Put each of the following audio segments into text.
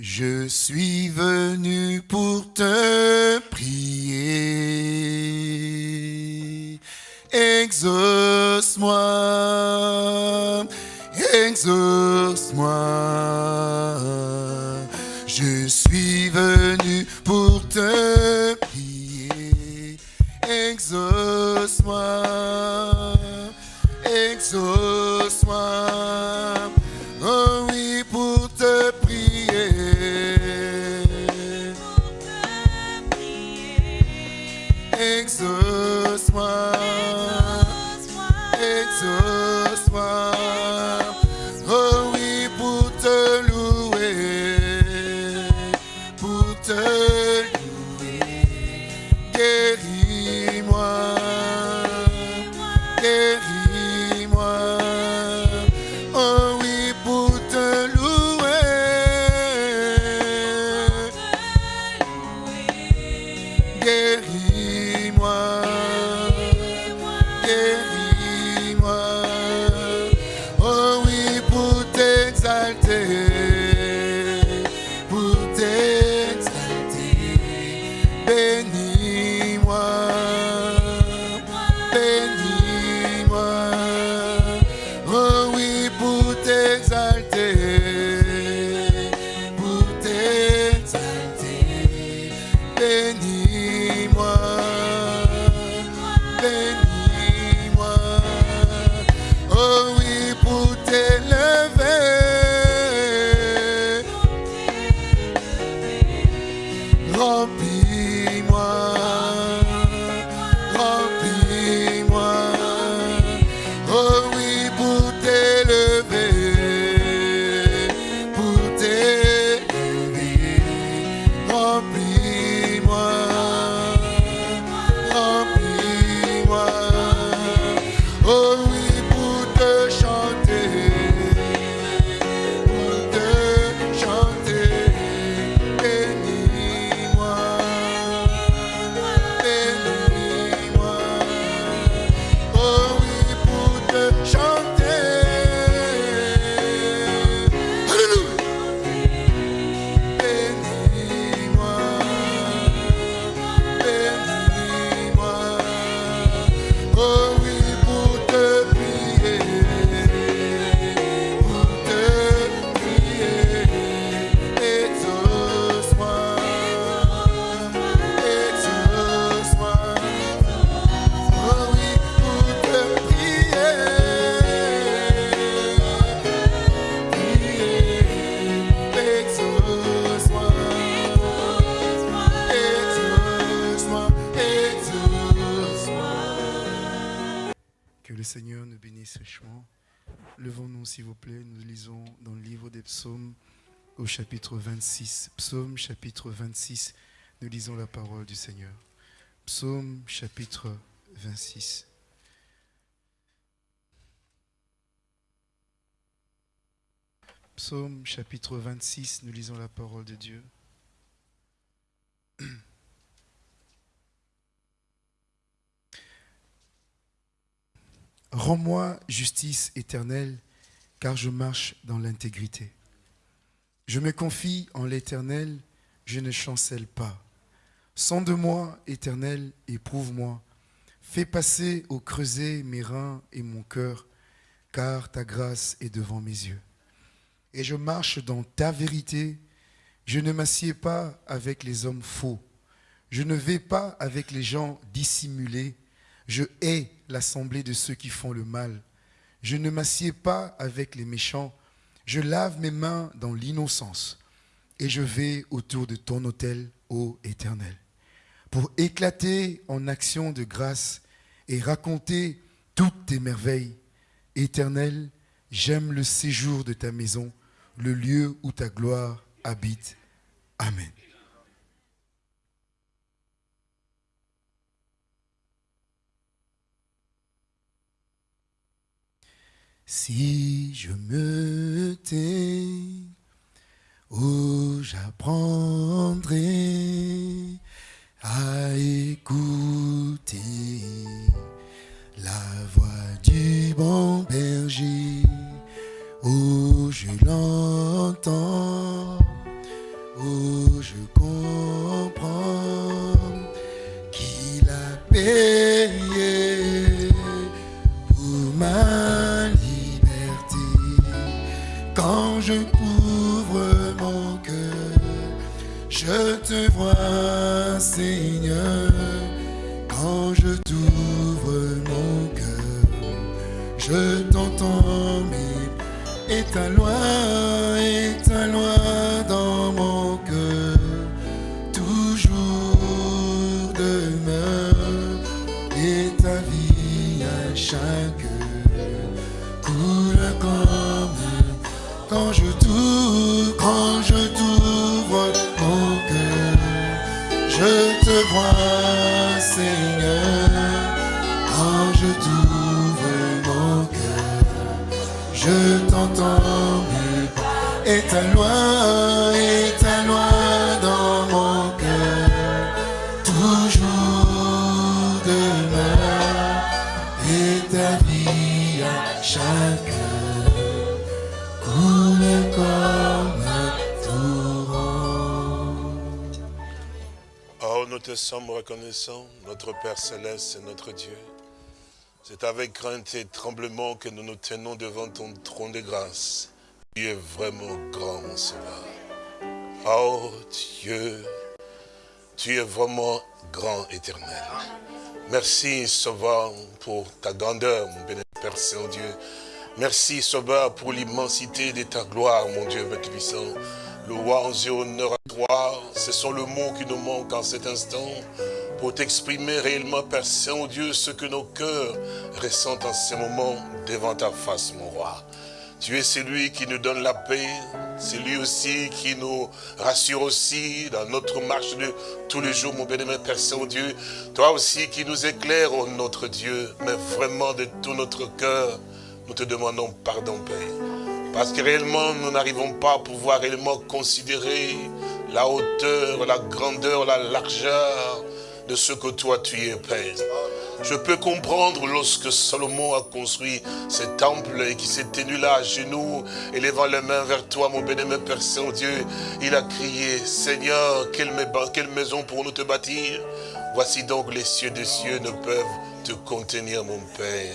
Je suis venu pour te prier. Exauce-moi, exauce-moi. Chapitre 26. Psaume chapitre 26. Nous lisons la parole du Seigneur. Psaume chapitre 26. Psaume chapitre 26. Nous lisons la parole de Dieu. Rends-moi justice éternelle, car je marche dans l'intégrité. Je me confie en l'Éternel, je ne chancelle pas. Sonde-moi, Éternel, éprouve-moi. Fais passer au creuset mes reins et mon cœur, car ta grâce est devant mes yeux. Et je marche dans ta vérité. Je ne m'assieds pas avec les hommes faux. Je ne vais pas avec les gens dissimulés. Je hais l'assemblée de ceux qui font le mal. Je ne m'assieds pas avec les méchants. Je lave mes mains dans l'innocence. Et je vais autour de ton autel, ô Éternel, pour éclater en action de grâce et raconter toutes tes merveilles. Éternel, j'aime le séjour de ta maison, le lieu où ta gloire habite. Amen. Si je me tais, oh, j'apprendrai à notre Père Céleste et notre Dieu. C'est avec crainte et tremblement que nous nous tenons devant ton trône de grâce. Tu es vraiment grand, mon Sauveur. Oh Dieu, tu es vraiment grand, éternel. Merci, Sauveur, pour ta grandeur, mon béni Père Saint-Dieu. Merci, Sauveur, pour l'immensité de ta gloire, mon Dieu, Père puissant. Louange et honneur à toi, ce sont le mot qui nous manque en cet instant pour t'exprimer réellement, Père Saint-Dieu, ce que nos cœurs ressentent en ce moment devant ta face, mon roi. Tu es celui qui nous donne la paix, c'est lui aussi qui nous rassure aussi dans notre marche de tous les jours, mon bénémoine Père Saint-Dieu. Toi aussi qui nous éclaires, oh notre Dieu, mais vraiment de tout notre cœur, nous te demandons pardon, Père. Parce que réellement, nous n'arrivons pas à pouvoir réellement considérer la hauteur, la grandeur, la largeur de ce que toi tu es, Père. Je peux comprendre lorsque Salomon a construit ce temple et qui s'est tenu là à genoux, élevant les mains vers toi, mon bénémoine Père Saint-Dieu. Il a crié, Seigneur, quelle, maison pour nous te bâtir? Voici donc les cieux des cieux ne peuvent te contenir, mon Père.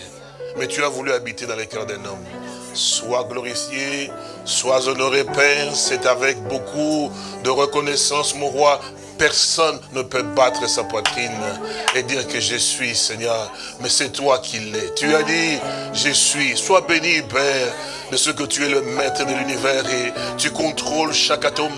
Mais tu as voulu habiter dans les cœurs d'un homme. Sois glorifié, sois honoré, Père. C'est avec beaucoup de reconnaissance, mon roi, personne ne peut battre sa poitrine et dire que je suis, Seigneur. Mais c'est toi qui l'es. Tu as dit, je suis. Sois béni, Père, ce que tu es le maître de l'univers et tu contrôles chaque atome.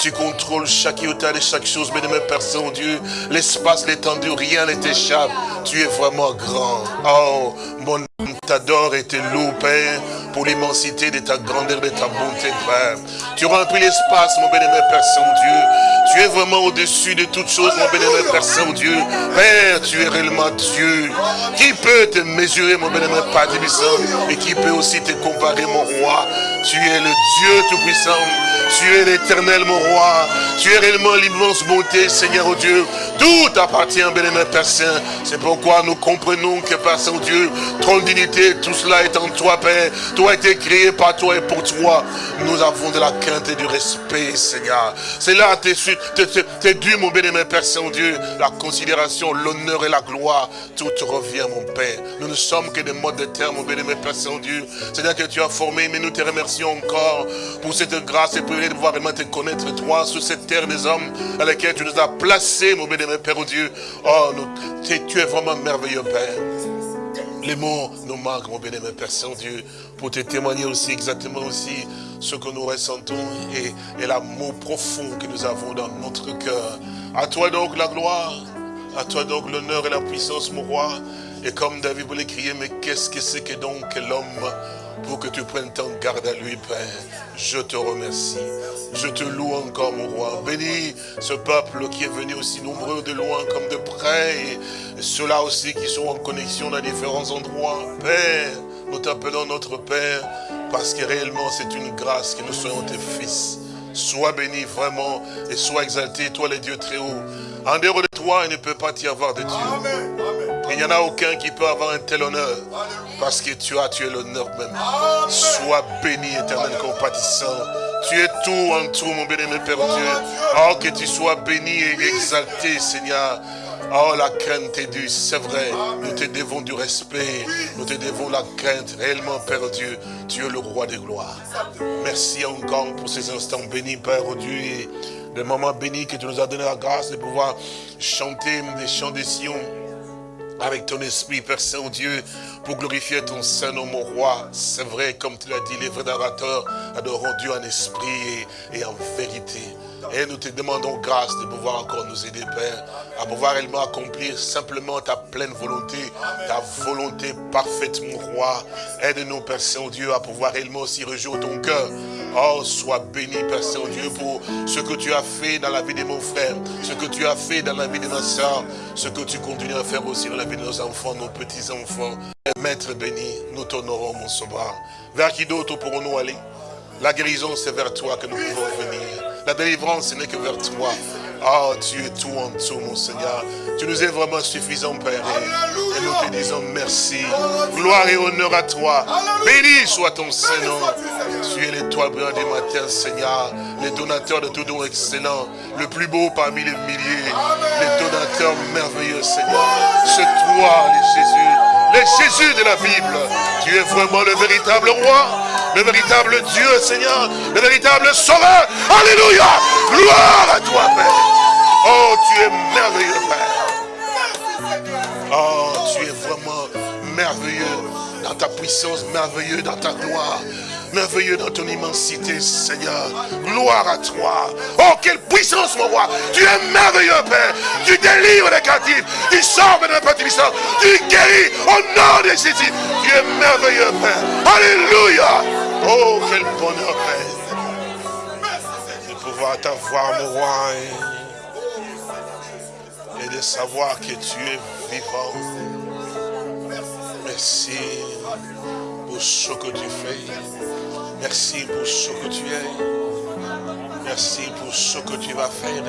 Tu contrôles chaque iota de chaque chose. Mais de mes personnes, Dieu, l'espace, l'étendue, rien ne t'échappe. Tu es vraiment grand. Oh, mon âme t'adore et te loue, Père, pour l'immensité de ta grandeur, de ta bonté, Père. Tu remplis l'espace, mon bénémoine Père Saint-Dieu. Tu es vraiment au-dessus de toutes choses, mon bénémoine Père Saint-Dieu. Père, tu es réellement Dieu. Qui peut te mesurer, mon bénémoine Père Tibissant, et qui peut aussi te comparer, mon roi. Tu es le Dieu Tout-Puissant. Tu es l'éternel, mon roi. Tu es réellement l'immense bonté, Seigneur, oh Dieu. Tout appartient, bénémoine Père Saint. C'est pourquoi nous comprenons que, Père Saint-Dieu, ton dignité, tout cela est en toi, Père. Toi été créé par toi et pour toi. Nous avons de la crainte et du respect, Seigneur. C'est là, t'es dû, mon bénémoine Père Saint-Dieu, la considération, l'honneur et la gloire. Tout revient, mon Père. Nous ne sommes que des modes de terre, mon bénémoine Père Saint-Dieu. C'est-à-dire que tu as mais nous te remercions encore pour cette grâce et pour de pouvoir vraiment te connaître, toi, sur cette terre des hommes dans laquelle tu nous as placés, mon bénémoine Père Dieu. Oh, tu es vraiment merveilleux, Père. Les mots nous manquent, mon bénémoine Père Saint-Dieu, pour te témoigner aussi exactement aussi ce que nous ressentons et, et l'amour profond que nous avons dans notre cœur. À toi donc la gloire, à toi donc l'honneur et la puissance, mon roi. Et comme David voulait crier, mais qu'est-ce que c'est que donc l'homme que tu prennes tant garde à lui, Père. Je te remercie. Je te loue encore, mon roi. Bénis ce peuple qui est venu aussi nombreux de loin comme de près. Et ceux-là aussi qui sont en connexion dans différents endroits. Père, nous t'appelons notre Père parce que réellement c'est une grâce que nous soyons tes fils. Sois béni vraiment et sois exalté, toi les dieux très hauts. En dehors de toi, il ne peut pas y avoir de Dieu. Il n'y en a aucun qui peut avoir un tel honneur. Parce que tu as, tu es l'honneur même. Sois béni, éternel compatissant. Tu es tout en tout, mon mon Père Dieu. Oh, que tu sois béni et exalté, Seigneur. Oh, la crainte est due, c'est vrai. Nous te devons du respect. Nous te devons la crainte. Réellement, Père Dieu, tu es le roi des gloires. Merci encore pour ces instants bénis, Père Dieu. Et le moment béni que tu nous as donné la grâce de pouvoir chanter des chants des Sion avec ton esprit, Père Saint-Dieu, pour glorifier ton Saint-Nom, mon roi. C'est vrai, comme tu l'as dit, les vrais adorateurs adoreront Dieu en esprit et en vérité. Et nous te demandons grâce de pouvoir encore nous aider, Père, à pouvoir réellement accomplir simplement ta pleine volonté, ta volonté parfaite, mon roi. Aide-nous, Père Saint-Dieu, à pouvoir réellement aussi rejoindre ton cœur. Oh, sois béni, Père Saint-Dieu, pour ce que tu as fait dans la vie de mon frère, ce que tu as fait dans la vie de ma soeur, ce que tu continues à faire aussi dans la vie de nos enfants, nos petits-enfants. Maître béni, nous t'honorons, mon sauveur. Vers qui d'autre pourrons-nous aller? La guérison, c'est vers toi que nous pouvons venir. La délivrance, ce n'est que vers toi. Oh, tu es tout en tout, mon Seigneur. Tu nous es vraiment suffisant, Père. Et nous te disons merci. Gloire et honneur à toi. Béni soit ton Saint-Nom. Tu es l'étoile brillante du matin, Seigneur. Le donateur de tout don excellent. Le plus beau parmi les milliers. Le donateur merveilleux, Seigneur. C'est toi, les Jésus. Le Jésus de la Bible. Tu es vraiment le véritable roi le véritable Dieu, Seigneur, le véritable Sauveur. Alléluia. Gloire à toi, Père. Oh, tu es merveilleux, Père. Oh, tu es vraiment merveilleux dans ta puissance, merveilleux dans ta gloire merveilleux dans ton immensité, Seigneur. Gloire à toi. Oh, quelle puissance, mon roi. Tu es merveilleux, Père. Tu délivres les captifs. Tu sors de n'importe Tu guéris au nom de Jésus. Tu es merveilleux, Père. Alléluia. Oh, quel bonheur, Père. De pouvoir t'avoir, mon roi. Et de savoir que tu es vivant. Merci pour ce que tu fais. Merci pour ce que tu es. Merci pour ce que tu vas faire.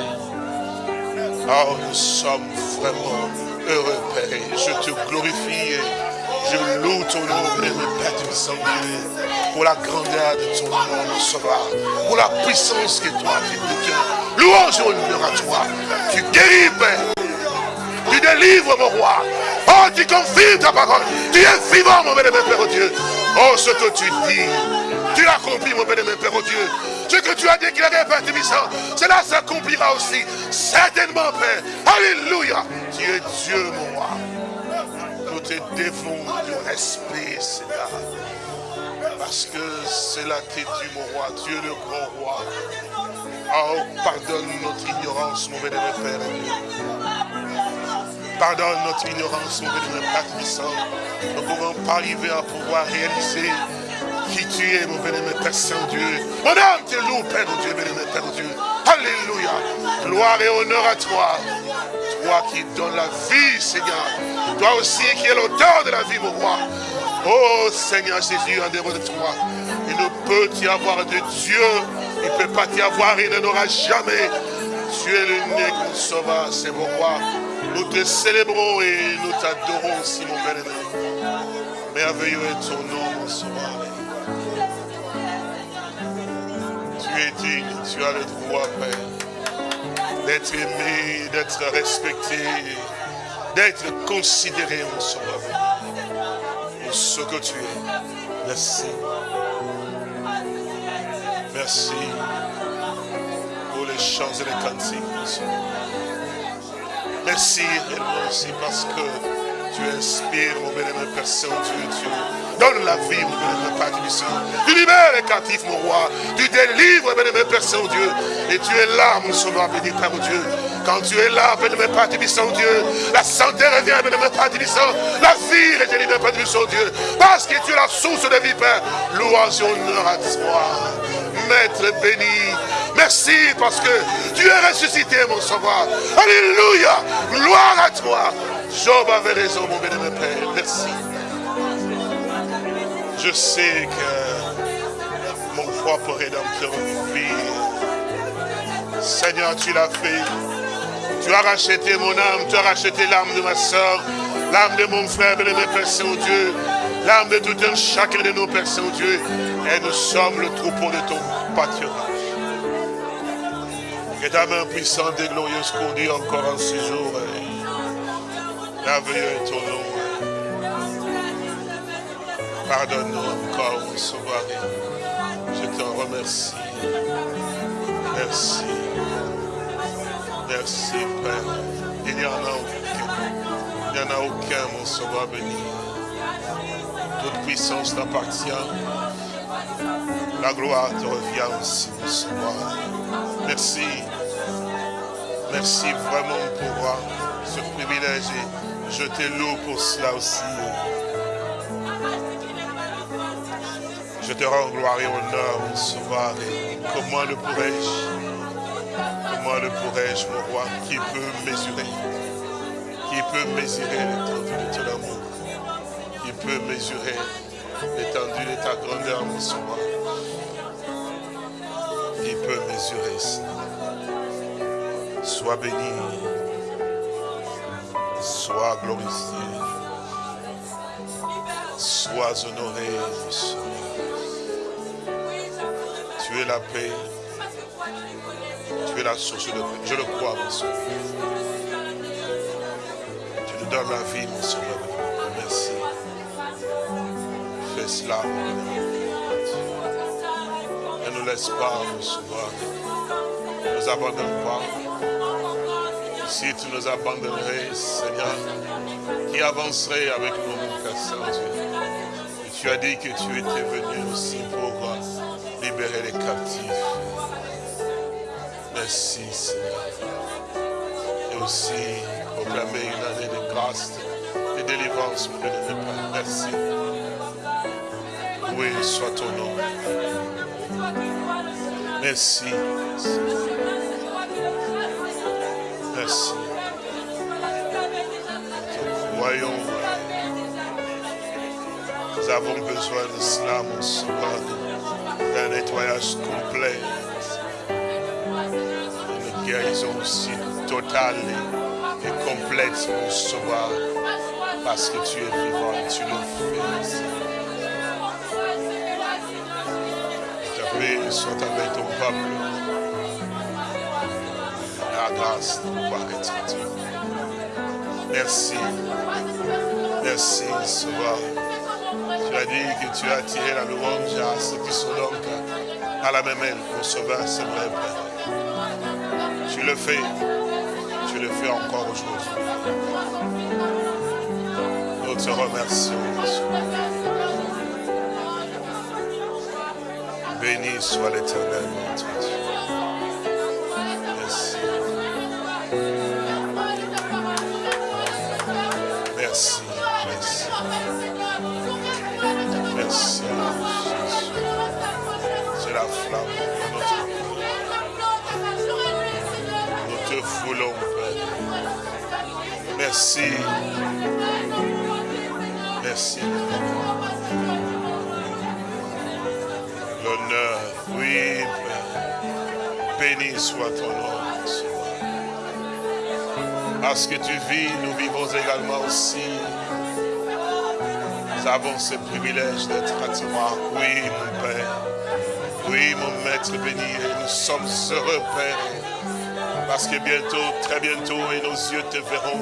Oh, nous sommes vraiment heureux, Père. Je te glorifie. Je loue ton nom, Père du Saint-Dieu, pour la grandeur de ton nom, mon sauveur, pour la puissance que toi tu as. Louange et honneur à toi. Tu guéris, Père. Tu délivres, mon roi. Oh, tu confirmes ta parole. Tu es vivant, mon bénémoine Père Dieu. Oh, ce que tu dis, tu l'as accompli, mon bénémoine Père oh Dieu. Ce que tu as déclaré, Père Tébissant, cela s'accomplira aussi. Certainement, Père. Alléluia. Tu es Dieu, mon roi. Nous te devons du respect, Seigneur. Parce que cela t'est dû, mon roi. Tu es le grand roi. Oh, pardonne notre ignorance, mon bénémoine Père. Pardonne notre ignorance, mon Père Tébissant. Nous ne pouvons pas arriver à pouvoir réaliser qui tu es, mon bénémoine Père Saint-Dieu. Mon âme te loue, Père Dieu, bénémoine Père Dieu. Alléluia. Gloire et honneur à toi. Toi qui donnes la vie, Seigneur. Toi aussi qui es l'auteur de la vie, mon roi. Oh Seigneur Jésus, en dehors de toi, il ne peut y avoir de Dieu. Il ne peut pas y avoir, il n'en aura jamais. Tu es l'unique sauveur, c'est mon roi. Nous te célébrons et nous t'adorons aussi, mon bénémoine. Merveilleux est ton nom, mon sauveur. Tu es digne, tu as le droit, Père, d'être aimé, d'être respecté, d'être considéré, mon sauveur, pour ce que tu es. Merci. Merci pour les chants et les cantiques, mon Merci réellement aussi parce que tu inspires, mon bénémoine Père Saint-Dieu, tu donnes la vie, mon bénémoine Père du Saint. Tu libères les captifs, mon roi. Tu délivres, bénémoine Père Saint-Dieu. Et tu es là, mon sauveur béni, Père Dieu. Quand tu es là, bénémoine Père Saint-Dieu, la santé revient, bénémoine Père du Saint. La vie est délivrée, Père Saint-Dieu. Parce que tu es la source de vie, Père. Louange et honneur à toi. Maître béni. Merci parce que tu es ressuscité, mon sauveur. Alléluia. Gloire à toi. Job avait raison, mon bénémoine Père. Merci. Je sais que mon propre rédempteur vit. Seigneur, tu l'as fait. Tu as racheté mon âme, tu as racheté l'âme de ma soeur, l'âme de mon frère, bénémoine Père Saint-Dieu, l'âme de tout un chacun de nos Pères Saint-Dieu. Et nous sommes le troupeau de ton pâturage. Que ta main puissante et glorieuse conduise encore en ce jour. Merveilleux est ton nom. Pardonne-nous encore, mon sauveur. Je te remercie. Merci. Merci, Père. Il n'y en a aucun. Il n'y en a aucun, mon sauveur béni. Toute puissance t'appartient. La gloire te revient aussi, mon sauveur. Merci. Merci vraiment pour ce privilège et je te loue pour cela aussi. Je te rends gloire et honneur, mon sauveur. comment le pourrais-je Comment le pourrais-je, mon roi, qui peut mesurer Qui peut mesurer l'étendue de ton amour Qui peut mesurer l'étendue de ta grandeur, mon sauveur Qui peut mesurer ça Sois béni, sois glorifié, sois honoré, mon. Tu es la paix, tu es la source de paix. Je le crois, mon sauveur. Tu nous donnes la vie, mon sauveur. Merci. Fais cela, Ne nous laisse pas, mon sauveur. Ne nous abandonne pas. Si tu nous abandonnerais, Seigneur, qui avancerait avec nous, mon Père Saint-Dieu? Et tu as dit que tu étais venu aussi pour libérer les captifs. Merci, Seigneur. Et aussi proclamer une année de grâce, de délivrance, mon Dieu Merci. Oui, soit ton nom. Merci. Merci. Voyons, nous avons besoin de cela, mon sauveur, d'un nettoyage complet, une guérison aussi totale et complète, mon sauveur, parce que tu es vivant et tu le fais. Ta paix soit avec ton peuple grâce de pouvoir être. Merci. Merci, Sauveur. Tu as dit que tu as tiré la louange à ceux qui sont donc à la même aile pour Sauveur, c'est vrai, Père. Tu le fais. Tu le fais encore aujourd'hui. Nous te remercions, Béni soit l'éternel, notre Dieu. Merci. Merci. L'honneur, oui, Béni soit ton nom. Parce que tu vis, nous vivons également aussi. Nous avons ce privilège d'être à toi. Oui, mon Père. Oui, mon Maître béni. Nous sommes heureux, Père parce que bientôt, très bientôt, et nos yeux te verront,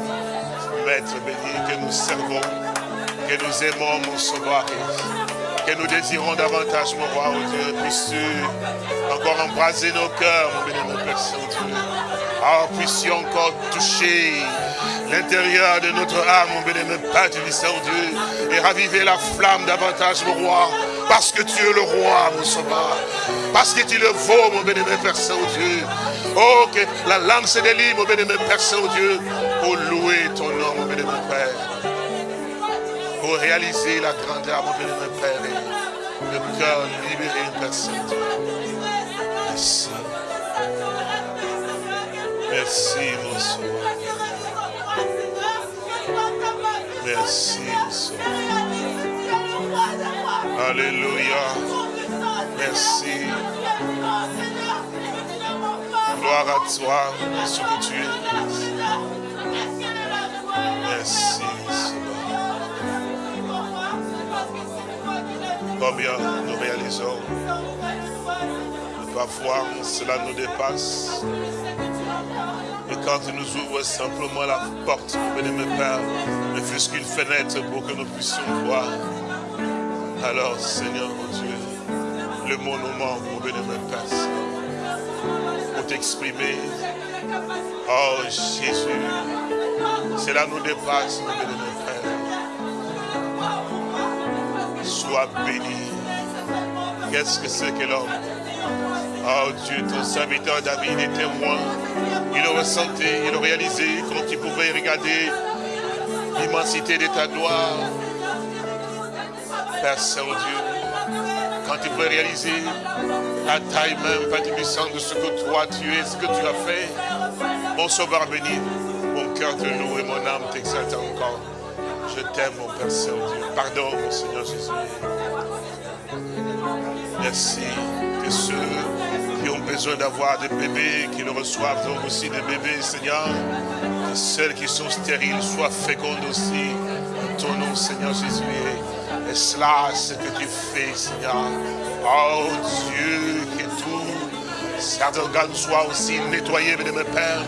Maître béni, que nous servons, que nous aimons, mon sauveur, que nous désirons davantage, mon roi, oh Dieu, puisses-tu encore embraser nos cœurs, mon béni, mon Père Saint-Dieu. Ah, puisses-tu encore toucher l'intérieur de notre âme, mon béni, mon Père du Saint-Dieu, et raviver la flamme davantage, mon roi, parce que tu es le roi, mon sauveur, parce que tu le vaux, mon béni, mon Père Saint-Dieu, Oh, que la langue se délivre, mon bénémoine Père Saint-Dieu, pour louer ton nom, mon bénémoine Père. Pour réaliser la grandeur, mon bénémoine Père, et le cœur libéré, Père Saint-Dieu. Merci. Merci, mon sauveur. Merci, mon sauveur. Alléluia. Merci à toi, ce que tu es. Merci, Combien nous réalisons Parfois, cela nous dépasse. Et quand tu nous ouvres simplement la porte, mon Père, ne fût-ce qu'une fenêtre pour que nous puissions voir. Alors, Seigneur mon Dieu, le mot nous mon bénémoine Père, pour t'exprimer. Oh Jésus, cela nous dépasse, mon Père. Sois béni. Qu'est-ce que c'est que l'homme? Oh Dieu, ton serviteur David est témoin. Il le ressentait, il le réalisait quand il pouvait regarder l'immensité de ta gloire. Père Saint-Dieu, quand il pouvait réaliser la taille même, Père de ce que toi tu es, ce que tu as fait. Mon sauveur béni, mon cœur te loue et mon âme t'exalte encore. Je t'aime, mon Père Saint-Dieu. Pardon, mon Seigneur Jésus. Merci que ceux qui ont besoin d'avoir des bébés, qui le reçoivent donc aussi des bébés, Seigneur. Que celles qui sont stériles soient fécondes aussi. En ton nom, Seigneur Jésus. Et cela, ce que tu fais, Seigneur. Oh Dieu, que tout, certains organes soient aussi nettoyés, mes Père.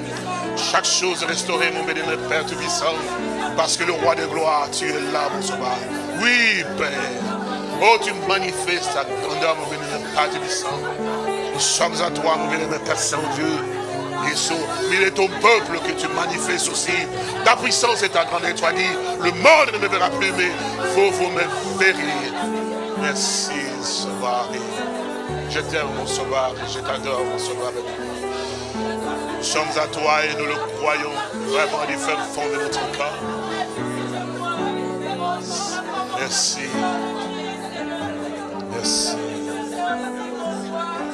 Chaque chose restaurée, mon béni, Père Tout-Puissant. Parce que le roi de gloire, tu es là, mon sauveur. Oui, Père. Oh, tu manifestes ta grandeur, mon béni, Père Tout-Puissant. Nous sommes à toi, mon béni, Père Saint-Dieu. Il est ton peuple que tu manifestes aussi. Ta puissance est ta grandeur. Tu dit, le monde ne me verra plus, mais vous, vous me verrez. Merci, Je t'aime, mon Sauveur. Je t'adore, mon Sauveur. Nous sommes à toi et nous le croyons vraiment du fin fond de notre cœur. Merci. Merci.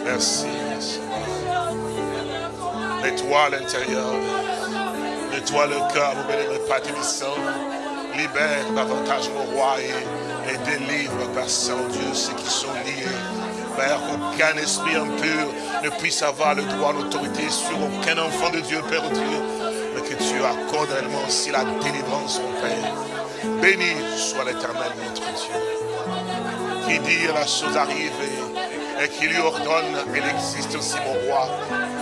Merci. Nettoie l'intérieur. Nettoie le cœur, mon béni, Père. Libère davantage mon roi et, et délivre, Père Saint-Dieu, ceux qui sont liés. Père, qu'aucun esprit impur ne puisse avoir le droit, l'autorité sur aucun enfant de Dieu, Père Dieu, mais que tu accordes réellement aussi la délivrance, mon Père. Béni soit l'éternel, notre Dieu qui dit la chose arrive et, qui lui ordonne, elle existe aussi, mon roi.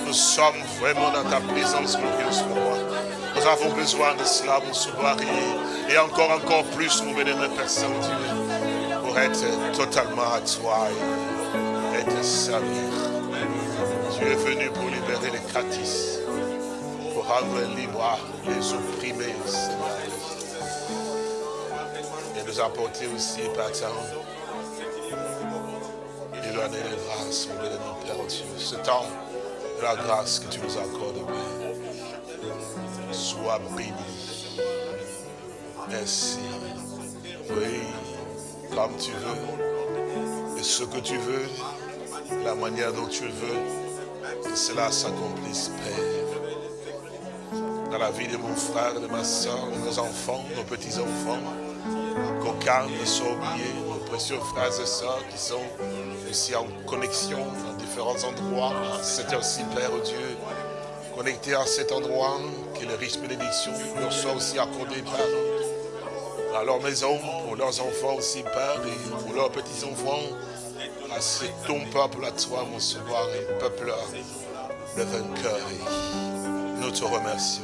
Nous sommes vraiment dans ta présence glorieuse, mon roi. Nous avons besoin de cela, mon sauveur, et, encore, encore plus, mon bénémoine Père Saint-Dieu, être totalement à toi et, te servir. Tu es venu pour libérer les catis, pour rendre libre les opprimés, Et nous apporter aussi, Père et donner les grâces, mon Père Dieu. Ce temps de la grâce que tu nous accordes, Père. Sois béni. Merci. Oui, comme tu veux, et ce que tu veux, la manière dont tu veux, que cela s'accomplisse, Père. Dans la vie de mon frère, de ma soeur, de nos enfants, nos petits-enfants, qu'aucun ne soit oublié, nos précieux frères et sœurs qui sont ici en connexion dans différents endroits. C'est aussi, Père Dieu, connecté à cet endroit, que les riches bénédictions leur soient aussi accordées, Père, à leur maison, pour leurs enfants aussi, Père, et pour leurs petits-enfants. C'est ton peuple à toi, mon sauveur, peuple le vainqueur. Et nous te remercions.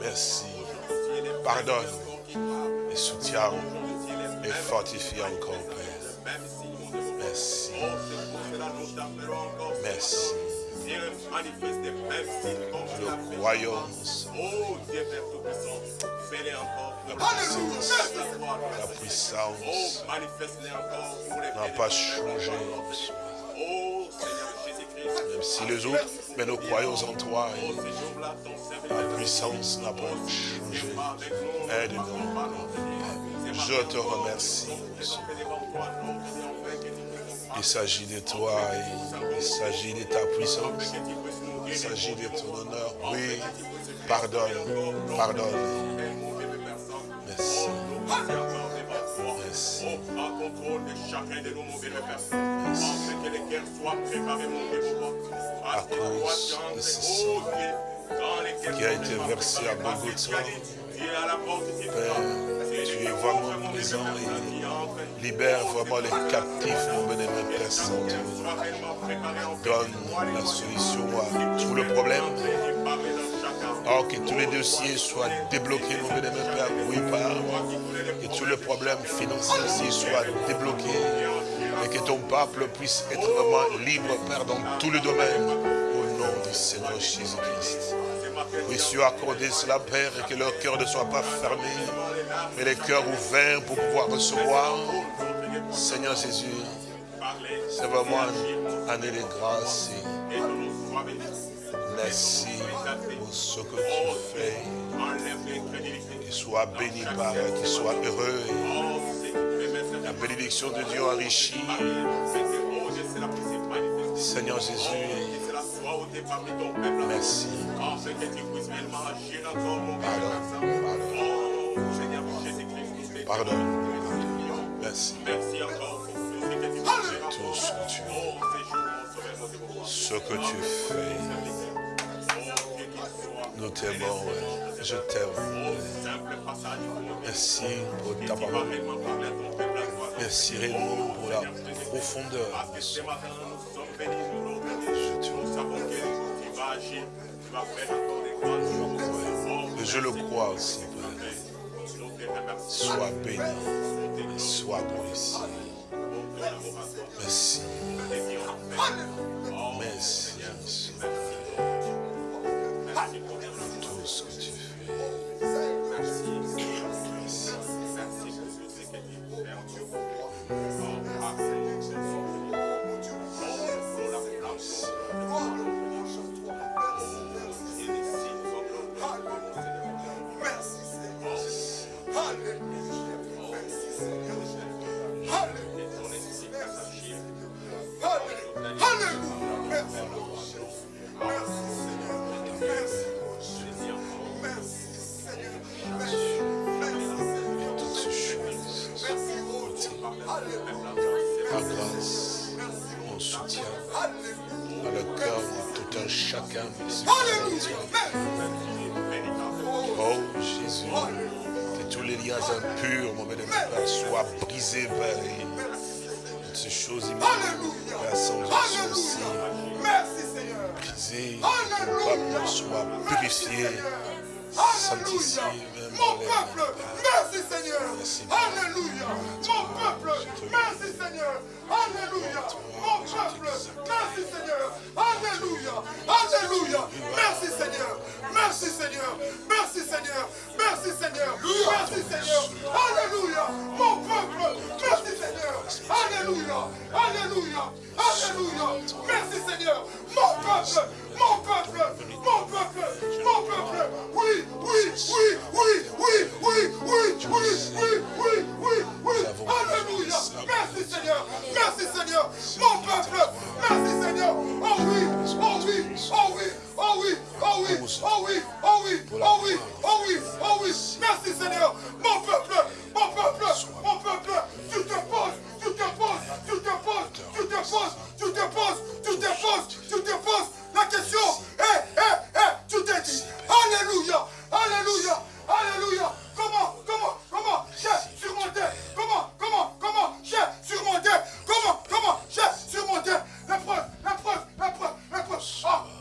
Merci. Pardonne et soutiens et fortifie encore, Père. Merci. Merci. Nous croyons la puissance n'a pas changé. Même si les autres, mais nous croyons en toi. la puissance n'a pas changé. Aide-nous. Je te remercie. Il s'agit de toi, il s'agit de ta puissance, il s'agit de ton honneur. Oui, pardonne, pardonne. Merci. Merci. À cause de ce sang qui a été versé à Golgotha, Père, tu es vraiment libère vraiment les captifs, mon bénémoine Père Saint. Donne la solution à tout le problème. Oh, que tous les dossiers soient débloqués, mon bénémoine Père, oui, Père. Que tous les problèmes financiers soient débloqués. Et que ton peuple puisse être vraiment libre, Père, dans tous les domaines. Au nom du Seigneur Jésus-Christ. Puisses-tu accorder cela, Père, et que leur cœur ne soit pas fermé, mais les cœurs ouverts pour pouvoir recevoir. Seigneur Jésus, c'est vraiment une année grâce. Merci pour ce que tu fais. Qu'il soit béni par, qu'il soit heureux. La bénédiction de Dieu enrichit. Seigneur Jésus, parmi ton peuple. Merci. Oh, Seigneur Jésus-Christ, ton monde. Oh, Seigneur Jésus-Christ, pardon. Merci. Merci tout ce que tu es. Ce que tu fais. Nous je t'aime. Merci pour. Merci la profondeur et je le crois aussi, Père. Sois béni, sois glorifié. Merci. Merci. Tout les impurs, mon bénémoine Père, soient brisés, Père. Toutes ces choses immondes, Père, sans aussi brisées, que ton peuple soit purifié, sanctifié, mon peuple, merci Seigneur. Alléluia. Mon peuple, merci Seigneur. Alléluia. Mon peuple, merci Seigneur. Alléluia. Alléluia. Merci Seigneur. Merci Seigneur. Merci Seigneur. Merci Seigneur. Merci Seigneur. Alléluia. Mon peuple, merci Seigneur. Alléluia. Alléluia. Alléluia. Merci Seigneur. Mon peuple, mon peuple, mon peuple, mon peuple. Oui, oui, oui, oui, oui, oui, oui, oui, oui, oui, oui, oui. Alléluia. Merci Seigneur. Merci Seigneur. Mon peuple. Merci Seigneur. Oh oui, oh oui, oh oui, oh oui, oh oui, oh oui, oh oui, oh oui, oh oui, oh oui. Merci Seigneur. Mon peuple, mon peuple, mon peuple. Tu te poses, tu te poses, tu te poses, tu te poses, tu te poses, tu te poses, tu te poses la question. Eh, eh, eh, tu t'es dit. Alléluia. Alléluia. Alléluia. Comment, comment, comment j'ai surmonté Comment, comment, comment j'ai surmonté Comment, comment j'ai surmonté l'épreuve, l'épreuve, l'épreuve, l'épreuve Ah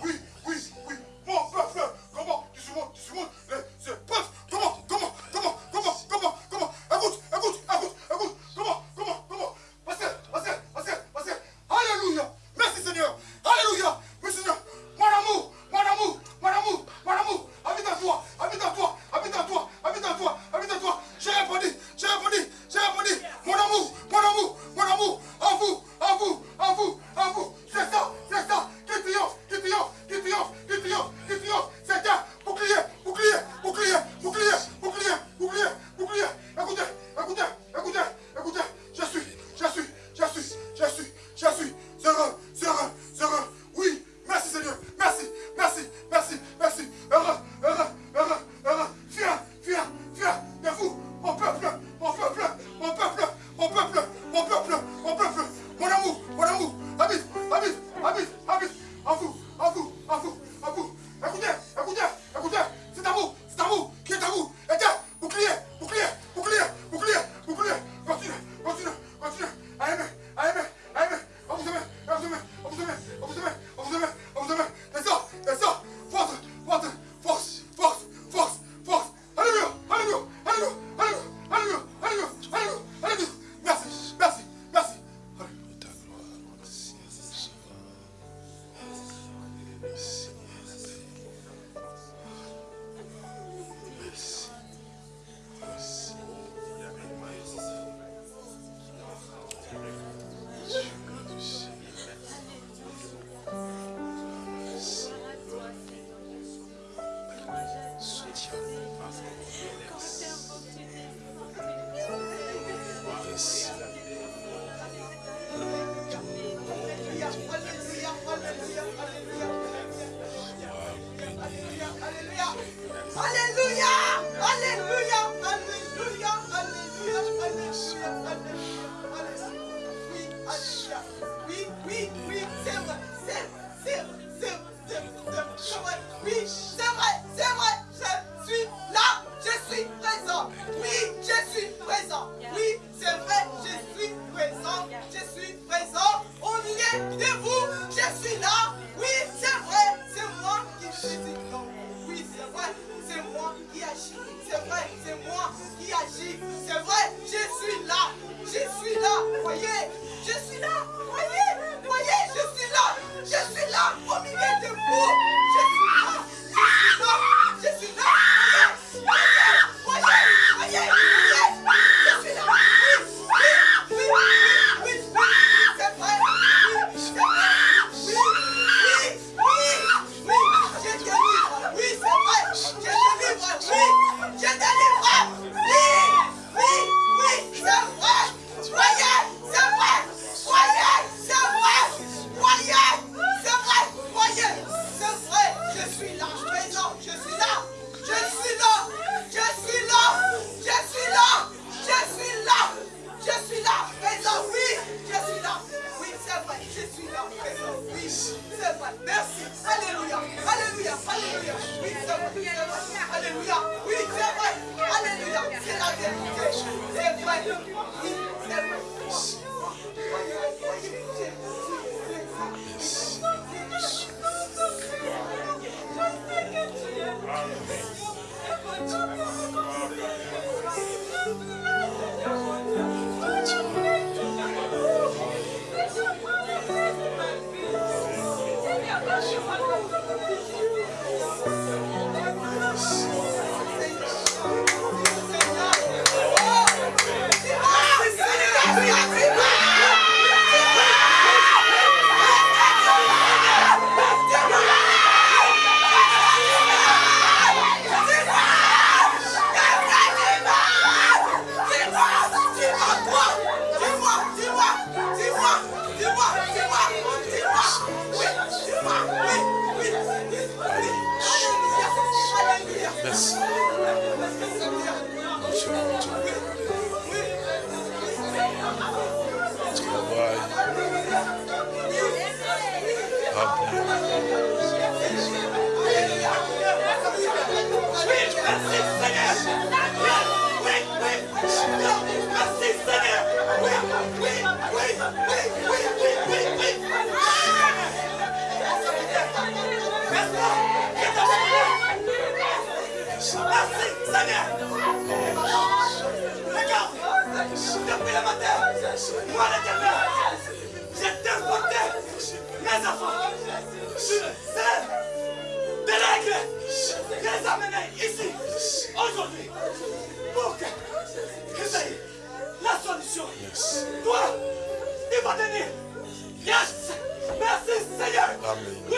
Yes! Merci Seigneur!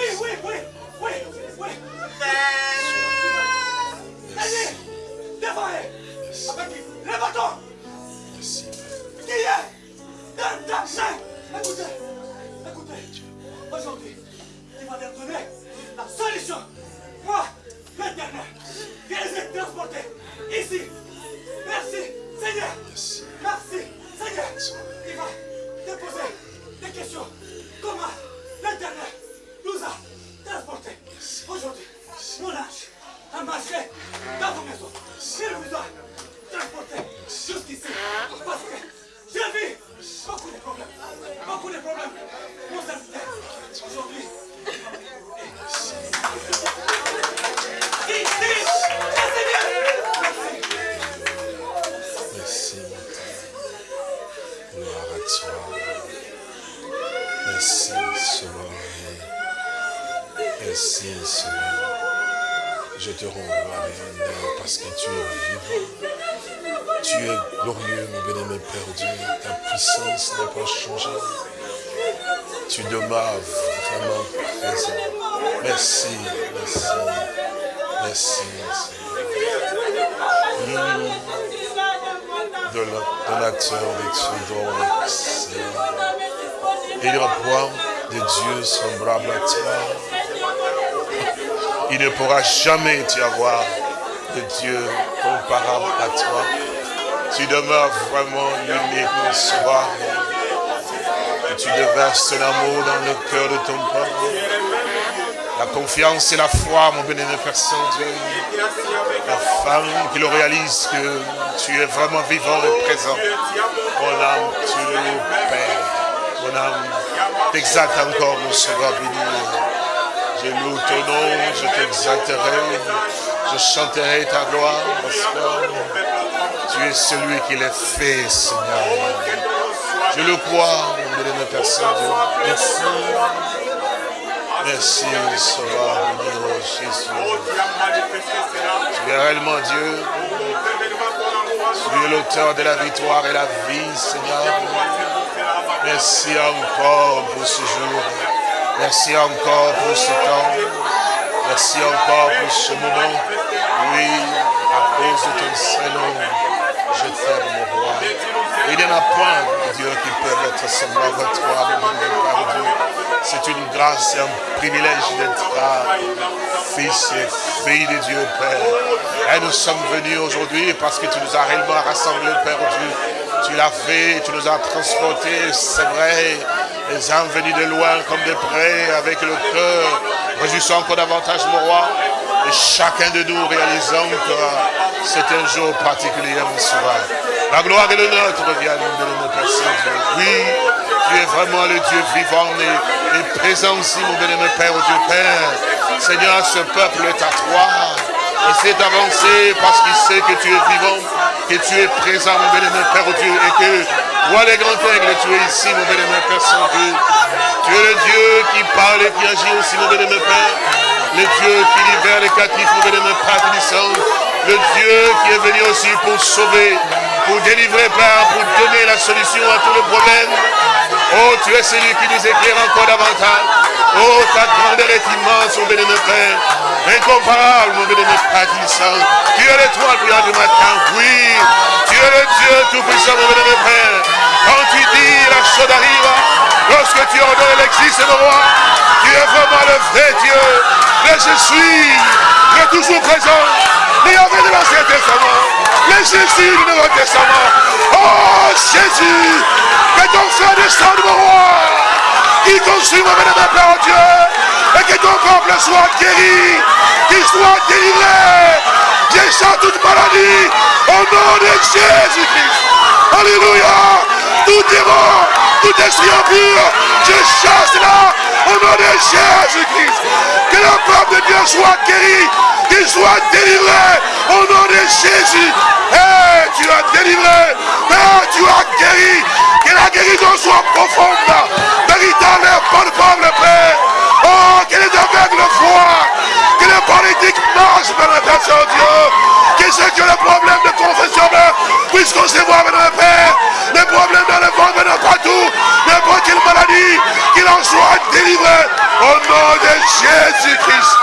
Jamais tu avoir de Dieu comparable à toi. Tu demeures vraiment l'unique soir. Et tu déverses ton amour dans le cœur de ton peuple. La confiance et la foi, mon bénémoine Père Saint-Dieu. Qui le réalise que tu es vraiment vivant et présent. Mon âme, tu le Père. Mon mon âme t'exalte encore, mon sauveur béni. Ton nom, je t'exalterai, je chanterai ta gloire, parce que tu es celui qui l'a fait, Seigneur. Je le crois, mon béni, Père Saint-Dieu. Merci. Merci, Sauveur, béni, Jésus. Tu es réellement Dieu. Tu es l'auteur de la victoire et la vie, Seigneur. Merci encore pour ce jour. Merci encore pour ce temps. Merci encore pour ce moment. Oui, à cause de ton Saint-Nom, je t'aime, mon roi. Il n'y en a point, Dieu, qui peuvent être semblable à toi, mon Père Dieu. C'est une grâce et un privilège d'être fils et fille de Dieu, Père. Et nous sommes venus aujourd'hui parce que tu nous as réellement rassemblés, Père Dieu tu l'as fait, tu nous as transportés, c'est vrai. Les âmes venus de loin comme de près, avec le cœur, réjouissant encore davantage, mon roi. Et chacun de nous réalisant que c'est un jour particulier, mon soir. La gloire et le nôtre reviennent de nos personnes. Oui, tu es vraiment le Dieu vivant et, présent aussi, mon bien-aimé Père, Dieu Père. Seigneur, ce peuple est à toi. Il s'est avancé parce qu'il sait que tu es vivant que tu es présent, mon bénémoine Père Dieu, et que toi, les grands aigles, tu es ici, mon bénémoine Père Saint-Dieu. Tu es le Dieu qui parle et qui agit aussi, mon bénémoine Père. Le Dieu qui libère les captifs, mon bénémoine Père bénissant. Le Dieu qui est venu aussi pour sauver, pour délivrer, Père, pour donner la solution à tous les problèmes. Oh, tu es celui qui nous éclaire encore davantage. Oh, ta grandeur est immense, mon bénémoine Père. Incomparable, mon Père bénissant. Tu es l'étoile brillante du matin, oui. Tu es le Dieu tout-puissant, mon bénémoine Père. Quand tu dis la chose arrive, lorsque tu ordonnes l'existe, mon roi, tu es vraiment le vrai Dieu. Mais je suis, tu es toujours présent. Yahvé de l'Ancien Testament, le Jésus du Nouveau Testament. Oh Jésus, que ton frère descende, mon roi, qui consume mon Père Dieu, et que ton peuple soit guéri, qu'il soit délivré. J'échappe toute maladie au nom de Jésus-Christ. Alléluia. Tout démon, tout esprit impur, je chasse là au nom de Jésus-Christ. Que le peuple de Dieu soit guéri qu'il soit délivré au nom de Jésus. Eh, tu as délivré, eh, tu as guéri, que la guérison soit profonde, véritable et bonne Père. Oh, que les aveugles voient, que les politiques marchent dans la personne Dieu, que qui ont le problème de confession puissent concevoir, mon Père, les problèmes dans le ventre, dans partout, n'importe quelle maladie, qu'il en soit délivré au nom de Jésus-Christ.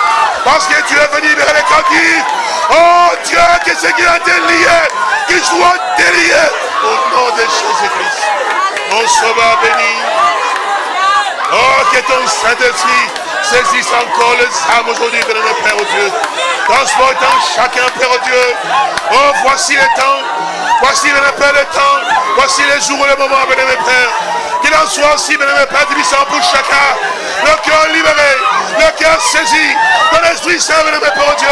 Parce que tu es venu vers les captifs. Oh Dieu, que ce qui a été lié, qu'il soit délié au nom de Jésus-Christ. Mon sauveur béni. Oh, que ton Saint-Esprit saisisse encore les âmes aujourd'hui, notre Père Dieu. Transportant chacun, Père Dieu. Oh, voici le temps. Voici, le Père, le temps. Voici les jours et les moments, mon Père. Qu'il en soit aussi, mon Père, puissant pour chacun. Le cœur libéré, le cœur saisi. Ton esprit saint, mon Père Dieu.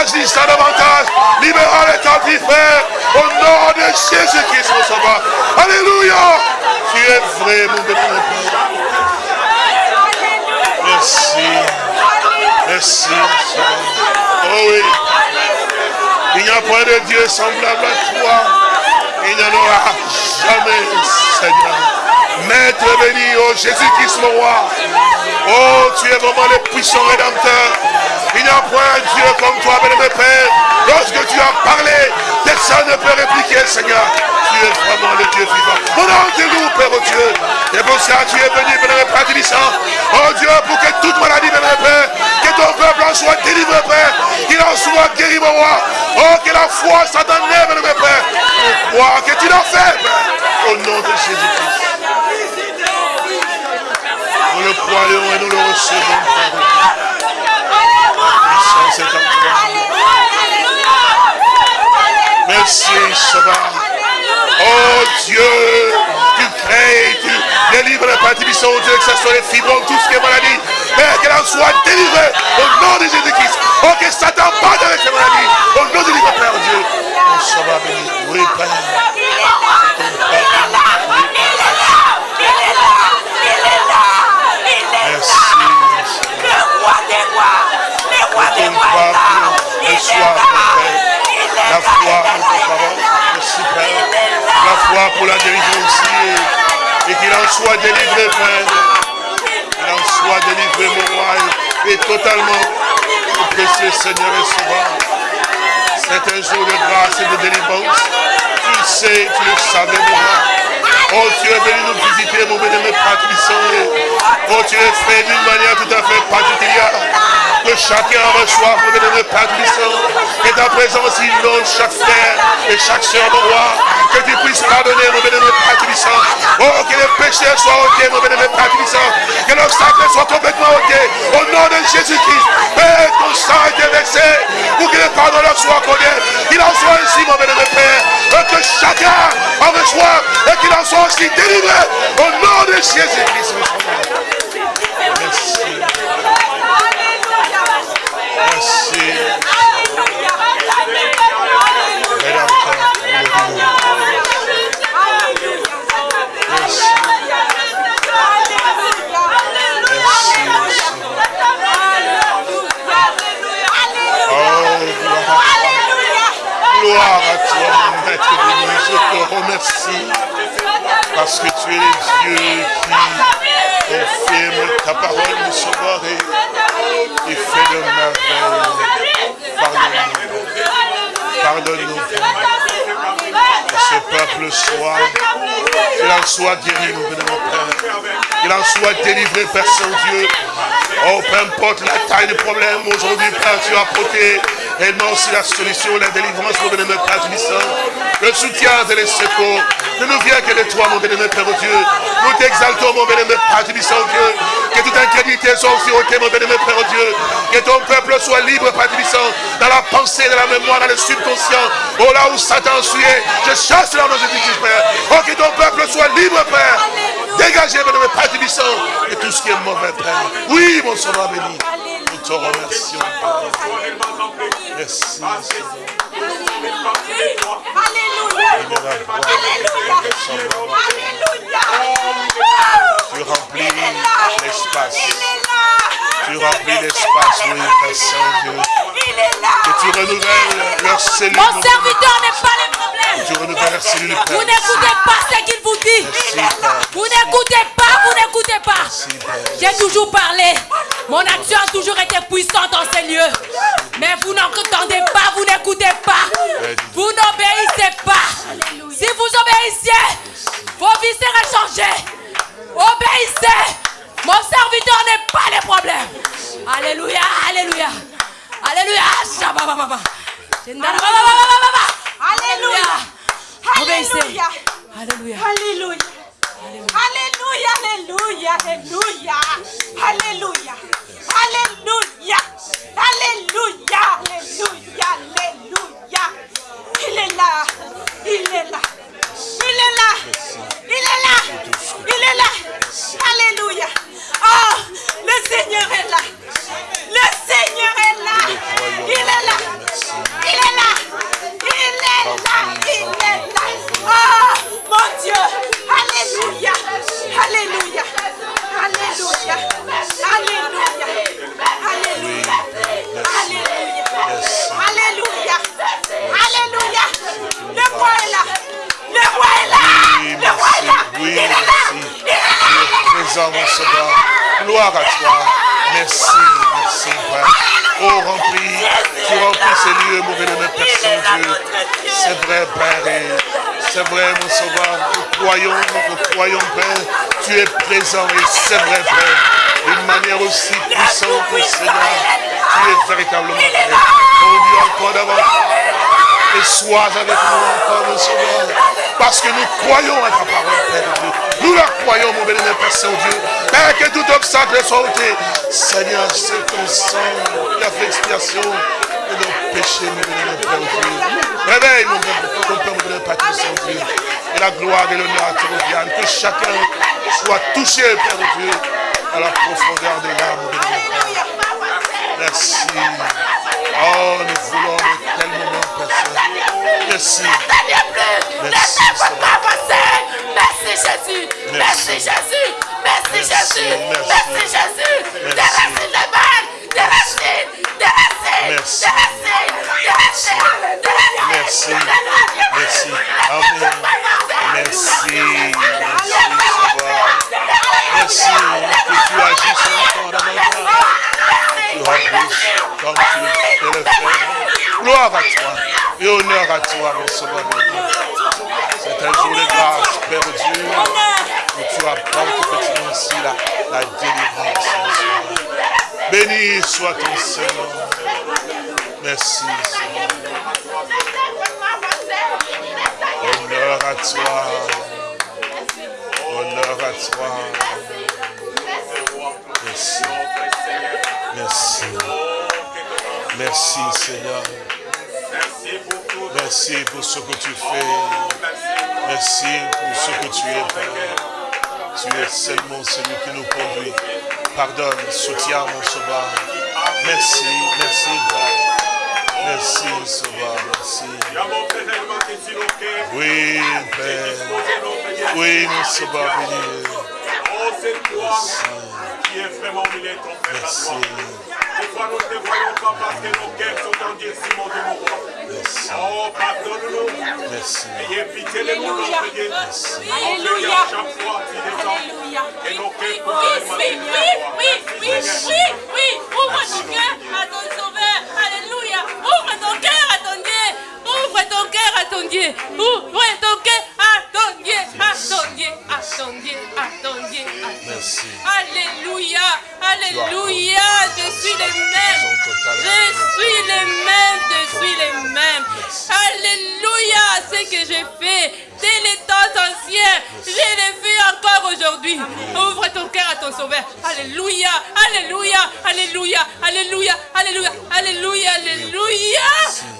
Agissant davantage. Libérant les captifs, Père. Au nom de Jésus-Christ, mon sauveur. Alléluia. Tu es vrai, mon Père. Merci. Merci. Oh oui. Il n'y a pas de Dieu semblable à toi. Il n'y en aura jamais, Seigneur. Maître béni, oh Jésus-Christ, mon roi. Oh, tu es vraiment le puissant rédempteur. Il n'y a point un Dieu comme toi, mon Père. Lorsque tu as parlé, personne ne peut répliquer, Seigneur. Tu es vraiment le Dieu vivant. Mon nom te loue, Père oh Dieu. Et pour ça, tu es venu, mon Père bénissant. Oh Dieu, pour que toute maladie, mon Père, que ton peuple en soit délivré, Père. Qu'il en soit guéri, mon roi. Oh, que la foi soit donnée, Père. Pour que tu l'as fait, Père. Au nom de Jésus-Christ. Croyons et nous le recevons, Père. Merci, Seigneur. Oh Dieu, tu crées, tu délivres les participants, oh Dieu, que ce soit les fibromes, tout ce qui est maladie. Père, qu'elle en soit délivrée au nom de Jésus-Christ. Oh, que Satan parte avec ces maladies. Au nom de Jésus, Père Dieu. Oh, va béni. Oui, Père. foi, mon Père. La foi pour tes paroles, aussi, Père. La foi pour la délivrer aussi. Et qu'il en soit délivré, Père. Qu'il en soit délivré, mon roi, et totalement. Mon précieux Seigneur est souvent. C'est un jour de grâce et de délivrance. Tu le sais, tu le savais, mon roi. Oh, tu es venu nous visiter, mon bénémoine Patrice. Oh, tu es fait d'une manière tout à fait particulière que chacun reçoive, mon bénémoine Père que ta présence inonde chaque frère et chaque soeur, mon roi, que tu puisses pardonner, mon bénémoine Père. Oh, que les péchés soient ôtés, mon bénémoine Père que l'obstacle soit complètement ôté, au nom de Jésus-Christ. Père, ton sang a été versé pour que le pardon leur soit accordé. Qu'il en soit ainsi, mon bénémoine Père, que chacun en reçoive et qu'il en soit aussi délivré au nom de Jésus-Christ. Gloire à toi, Maître de Je te remercie parce que tu es le Dieu qui confirme ta parole, mon sauveur, et, fait de merveille. Pardonne-nous. Pardonne-nous. Que ce peuple soit, qu'il en soit guéri, mon Père. Qu'il en soit délivré, Père Saint-Dieu. Oh, peu importe la taille du problème, aujourd'hui, Père, tu as apporté réellement aussi la solution, la délivrance, mon bénémoine Père Le soutien et les secours ne nous vient que de toi, mon bénémoine Père Dieu. Nous t'exaltons, mon bénémoine Père Dieu. Que toute incrédulité soit ôtée, mon bénémoine Père Dieu. Que ton peuple soit libre, Père dans la pensée, dans la mémoire, dans le subconscient. Oh là où Satan suit, je chasse là dans Jésus-Christ, Père. Oh, que ton peuple soit libre, Père. Dégagez, bénémoine Père et tout ce qui est mauvais, Père. Oui, mon sauveur béni. Te remercions, Merci. Alléluia. Alléluia. Tu remplis l'espace. Tu remplis l'espace, oui, Père Saint-Dieu. Que tu renouvelles leurs cellules. Mon serviteur n'est pas le problème. Tu renouvelles leurs cellules, Vous n'écoutez pas ce qu'il vous dit. Vous n'écoutez pas, vous n'écoutez pas. J'ai toujours parlé. Mon action a toujours été puissante dans ces lieux. Mais vous n'entendez présent et c'est vrai, Père. D'une manière aussi puissante, Seigneur. Tu es véritablement Père. On dit encore davantage et sois avec nous encore, mon Sauveur. Parce que nous croyons à ta parole, Père Dieu. Nous la croyons, mon béni Père Saint-Dieu. Père, que tout obstacle soit ôté. Seigneur, c'est ton sang qui a fait expiation de nos péchés, mon béni Père Dieu. Réveille, mon Père, Père, mon béni Père Saint-Dieu. Et la gloire et l'honneur te reviennent. Que chacun sois touché, Père de Dieu, à la profondeur de l'âme de Dieu. Merci. Oh, nous voulons de tel moment, Père Merci. Merci, Merci Jésus. Merci Jésus. Merci Jésus. Merci Jésus. Des racines de mal. Des racines. Gloire à toi et honneur à toi, mon sauveur. C'est un jour de grâce, Père Dieu, où tu apportes petit ainsi la, la délivrance. Béni soit ton Seigneur. Merci, Seigneur. Honneur à toi. Honneur à toi. Merci. Merci. Merci, Seigneur. Merci pour ce que tu fais. Merci pour ce que tu es, Père. Tu es seulement celui qui nous conduit. Pardonne, soutiens mon sauveur. Merci, merci, Père. Merci, Sauveur, merci. Oui, Père. Oui, mon Sauveur béni. Merci. Merci. Des Merci. Oh, pardonne-nous. Merci. Ayez pitié de nous, notre Dieu. Alléluia. Chaque fois, descends. Et nos cœurs pour Oui, oui, oui, oui, oui. Ouvre nos cœurs à ton sauveur. Alléluia. Ouvre ton cœur à ton Dieu. Ouvre ton cœur à ton Dieu. Ouvre ton cœur Dieu. À ton Dieu. Merci. Alléluia. Alléluia. Je suis le même. Je suis le même. Je suis le même. Alléluia. Ce que j'ai fait dès les temps anciens, je l'ai fait encore aujourd'hui. Ouvre ton cœur à ton sauveur. Alléluia. Alléluia. Alléluia. Alléluia. Alléluia. Alléluia. Alléluia.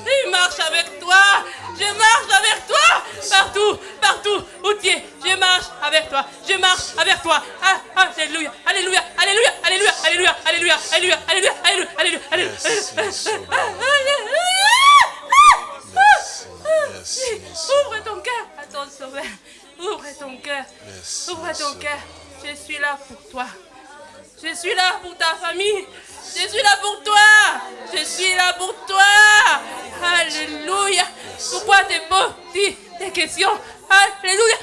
Je marche avec toi. Je marche avec toi. Partout. Partout où tu es. Je marche avec toi. Je marche avec toi. Ah, alléluia. Alléluia. Alléluia. Alléluia. Alléluia. Alléluia. Alléluia. Alléluia. Alléluia. Alléluia. Ouvre ton cœur à ton sauveur. Ouvre ton cœur. Ouvre ton cœur. Je suis là pour toi. Je suis là pour ta famille. Je suis là pour toi. Je suis là pour toi. vos, ti, de que Aleluya.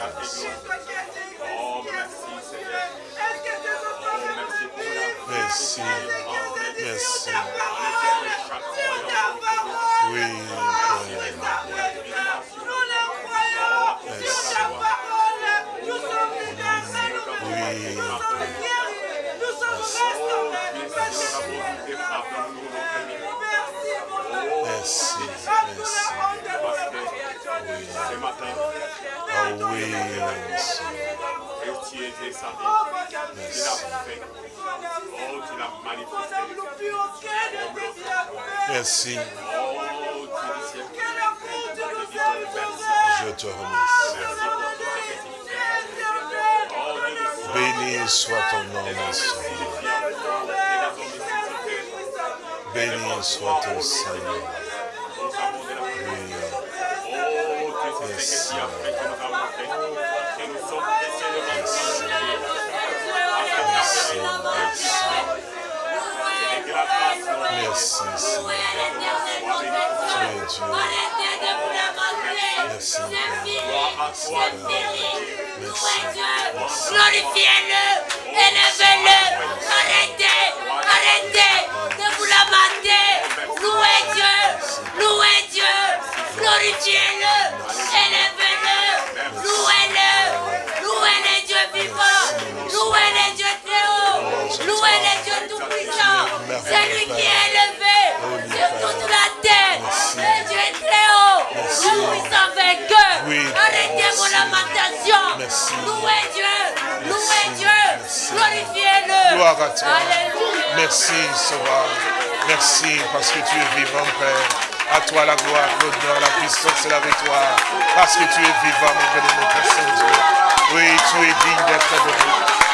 Merci. Merci. Oui, Merci. Ce matin, Ah oui, merci. tu es descendu. Tu l'as fait. Oh, tu l'as manifesté. Merci. Oh, tu Je te remercie. Béni soit ton nom, mon Seigneur. Béni soit ton Seigneur. Merci. Seigneur. Dieu. Glorifiez-le, élevez-le, arrêtez, arrêtez de vous lamenter. Louez Dieu, louez Dieu, glorifiez-le, élevez-le, louez-le, louez les dieux vivants, louez les dieux très hauts, louez les dieux tout-puissants. C'est lui qui est élevé sur toute la terre. Le Dieu est très haut, le puissant vainqueur. Arrêtez vos lamentations. Louez Dieu, louez. Dieu, glorifiez-le. Alléluia. Merci, Sauveur. Merci parce que tu es vivant, Père. À toi la gloire, l'honneur, la puissance et la victoire. Parce que tu es vivant, mon bien-aimé Père Saint-Dieu. Oui, tu es digne d'être adoré.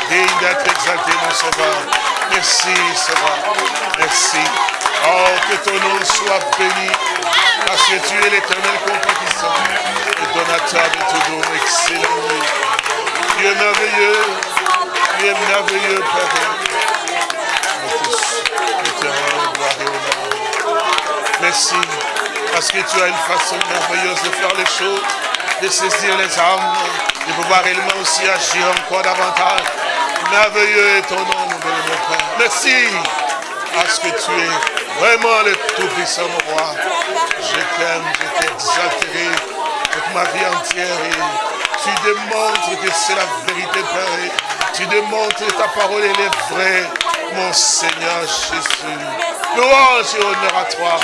Digne d'être exalté, mon Sauveur. Merci, Sauveur. Merci. Oh, que ton nom soit béni. Parce que tu es l'éternel compatissant. Le donateur de tout don. Excellent. es merveilleux. Es merveilleux, Père. Nous tous, gloire et honneur. Merci, parce que tu as une façon merveilleuse de faire les choses, de saisir les âmes, de pouvoir réellement aussi agir encore davantage. Merveilleux est ton nom, mon Père. Merci, parce que tu es vraiment le Tout-Puissant, mon roi. Je t'aime, je t'exalterai toute ma vie entière. Tu démontres que c'est la vérité, Père. Tu démontres que ta parole, est vraie, mon Seigneur Jésus. Louange et honneur à toi.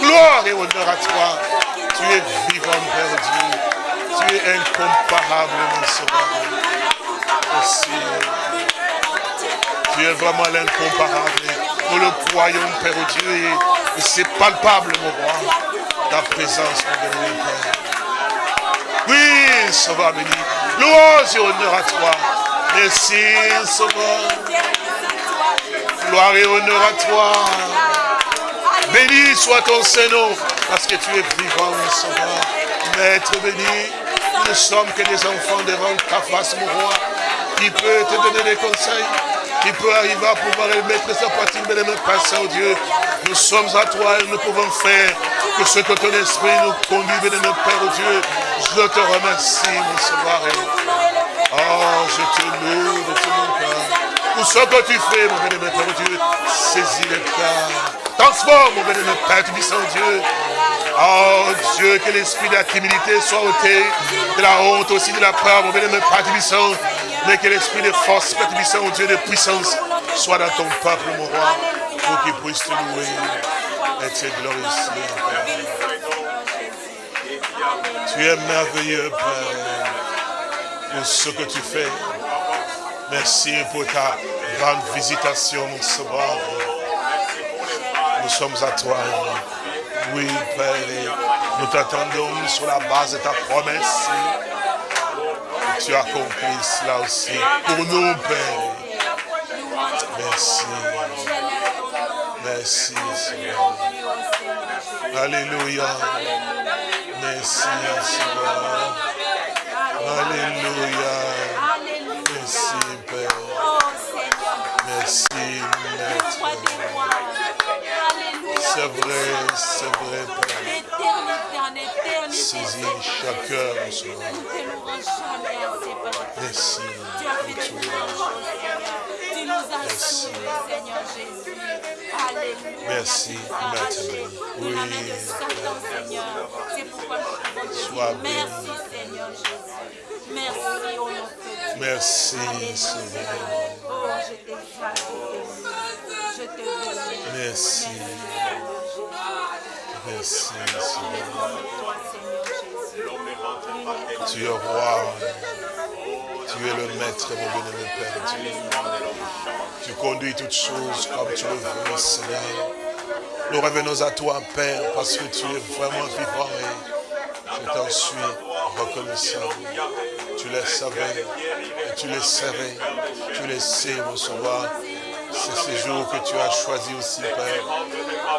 Gloire et honneur à toi. Tu es vivant, Père Dieu. Tu es incomparable, mon Sauveur. Merci. Tu es vraiment l'incomparable. Nous le croyons, Père Dieu, et, et c'est palpable, mon roi, ta présence, mon béni, Père. Oui, Sauveur béni. Louange et honneur à toi. Merci, Sauveur. Gloire et honneur à toi. Béni soit ton Saint-Nom, parce que tu es vivant, mon Sauveur. Maître béni, nous ne sommes que des enfants devant ta face, mon roi, qui peut te donner des conseils, qui peut arriver à pouvoir mettre sa partie, mais ne pas au Dieu. Nous sommes à toi et nous pouvons faire que ce que ton esprit nous conduit, aimé Père oh Dieu. Je te remercie, mon Sauveur. Oh, je te loue de mon cœur. Tout ce que tu fais, mon bénémoine Père oh Dieu, saisis le cœur. Transforme, mon bénémoine Père, tu dis sans Dieu. Oh Dieu, que l'esprit de la timidité soit ôté, de la honte aussi, de la peur, mon bénémoine Père Tubissant, mais que l'esprit de force, Père oh Dieu, de puissance, soit dans ton peuple, mon roi, pour qu'il puisse te louer et te glorifier, Père. Tu es merveilleux, Père, pour ce que tu fais. Merci pour ta grande visitation, mon sauveur. Nous sommes à toi. Oui, Père, nous t'attendons sur la base de ta promesse. Tu as cela aussi pour nous, Père. Merci. Merci, Seigneur. Alléluia. Merci, Seigneur. Alléluia. Merci, vrai, c'est vrai, Père. L'éternité en éternité. Saisis chaque heure, mon Seigneur. Merci. Tu as fait de grandes choses, Seigneur. Tu nous as Merci. sauvés, Seigneur Jésus. Alléluia. Merci, Maître Oui. Sois béni. merci, Seigneur Jésus. Merci au nom de Dieu. Merci. Seigneur. Oh, je t'exalte, je te bénis. Merci. Merci, Seigneur. Tu es roi. Tu es le maître, mon bien-aimé Père. Tu conduis toutes choses comme tu le veux, Seigneur. Nous revenons à toi, Père, parce que tu es vraiment vivant et je t'en suis reconnaissant. Tu les savais et tu les savais. Tu les sais, mon sauveur. C'est ce jour que tu as choisi aussi, Père,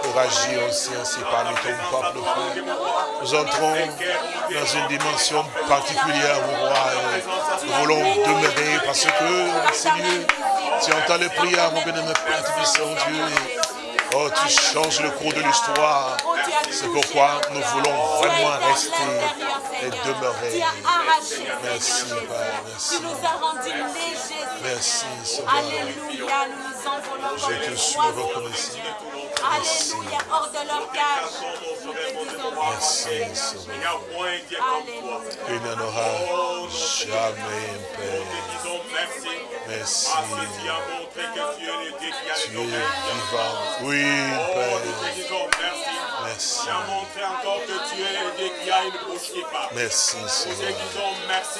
pour agir aussi ainsi parmi ton peuple. Nous entrons dans une dimension particulière, mon roi. et Nous voulons demeurer parce que, Seigneur, tu entends les prières, mon bien-aimé Père, Dieu. Oh, tu changes le cours de l'histoire. C'est pourquoi nous voulons vraiment rester et demeurer. Merci, Seigneur. Père, merci. Tu nous as rendus légers, Seigneur. Merci, Sauveur. Alléluia, nous nous envolons comme Je te suis reconnaissant. Seigneur. Alléluia, hors de leur cage. Merci, Seigneur n'y en aura jamais, Père. Merci. Merci. Tu as montré que tu es le Dieu qui a Tu les es oreilles. vivant. Oui, Oh, Père. nous te disons merci. Merci. Tu as montré encore que tu es Dieu qui a une bouche qui parle. Merci, Seigneur. merci.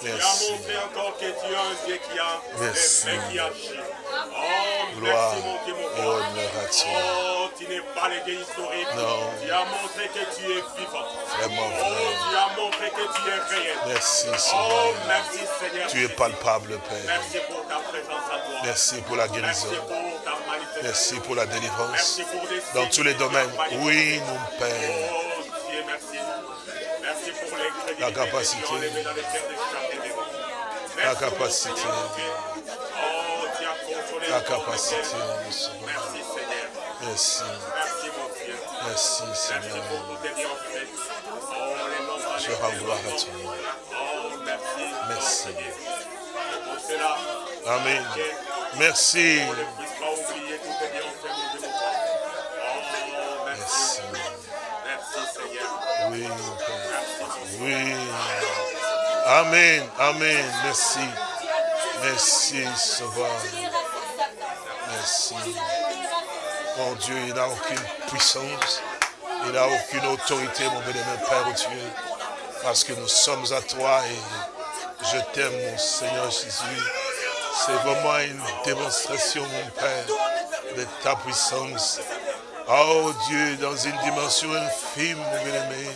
Tu as Merci. montré encore que tu es un Dieu qui a Merci. les mains qui agit. Oh, Gloire merci mon Dieu, mon. Oh, tu n'es pas le Dieu historique. Non. Tu as montré que tu es vivant. Vraiment Oh, vrai. tu as montré que tu es réel. Merci, Oh, Seigneur. merci Seigneur. Tu es palpable, Père. Merci pour ta présence à toi. Merci pour la Merci guérison. pour ta manifestation. Merci pour la délivrance. Merci pour les Dans tous les domaines. manifestés. Oui, mon Père. Dieu, merci. Merci pour les crédits La capacité. La capacité. Oh, La capacité, mon Seigneur. Merci Seigneur. Merci. Seigneur. Oh, Je rends gloire à toi. Oh, merci. Amen. Merci. Oui. Oui. Amen. Amen. Merci. Merci, Sauveur. Merci. Mon Dieu, il n'a aucune puissance. Il n'a aucune autorité, mon bénémoine Père Dieu. Parce que nous sommes à toi et je t'aime, mon Seigneur Jésus. C'est vraiment une démonstration, mon Père, de ta puissance. Oh Dieu, dans une dimension infime, mon bien-aimé,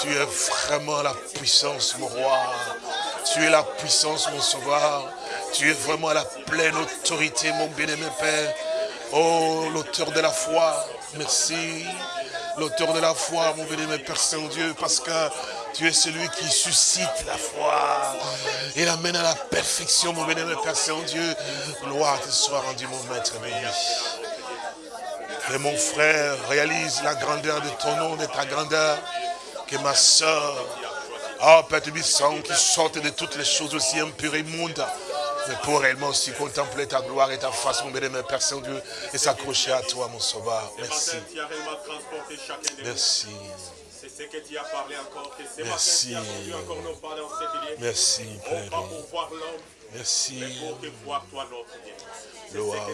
tu es vraiment la puissance, mon roi. Tu es la puissance, mon sauveur. Tu es vraiment la pleine autorité, mon bien-aimé Père. Oh, l'auteur de la foi, merci. L'auteur de la foi, mon bien-aimé Père Saint-Dieu, parce que tu es celui qui suscite la foi et l'amène à la perfection, mon bien-aimé Père Saint-Dieu. Gloire te soit rendue, mon maître béni. Que mon frère réalise la grandeur de ton nom, de ta grandeur. Que ma soeur, oh Père Tubissant, qui sorte de toutes les choses aussi impures et immondes, mais pour réellement aussi contempler ta gloire et ta face, mon bénémoine Père Saint-Dieu, et s'accrocher à toi, mon sauveur. Merci. Merci. C'est ce que tu as parlé encore. Merci. Merci, Père. Merci.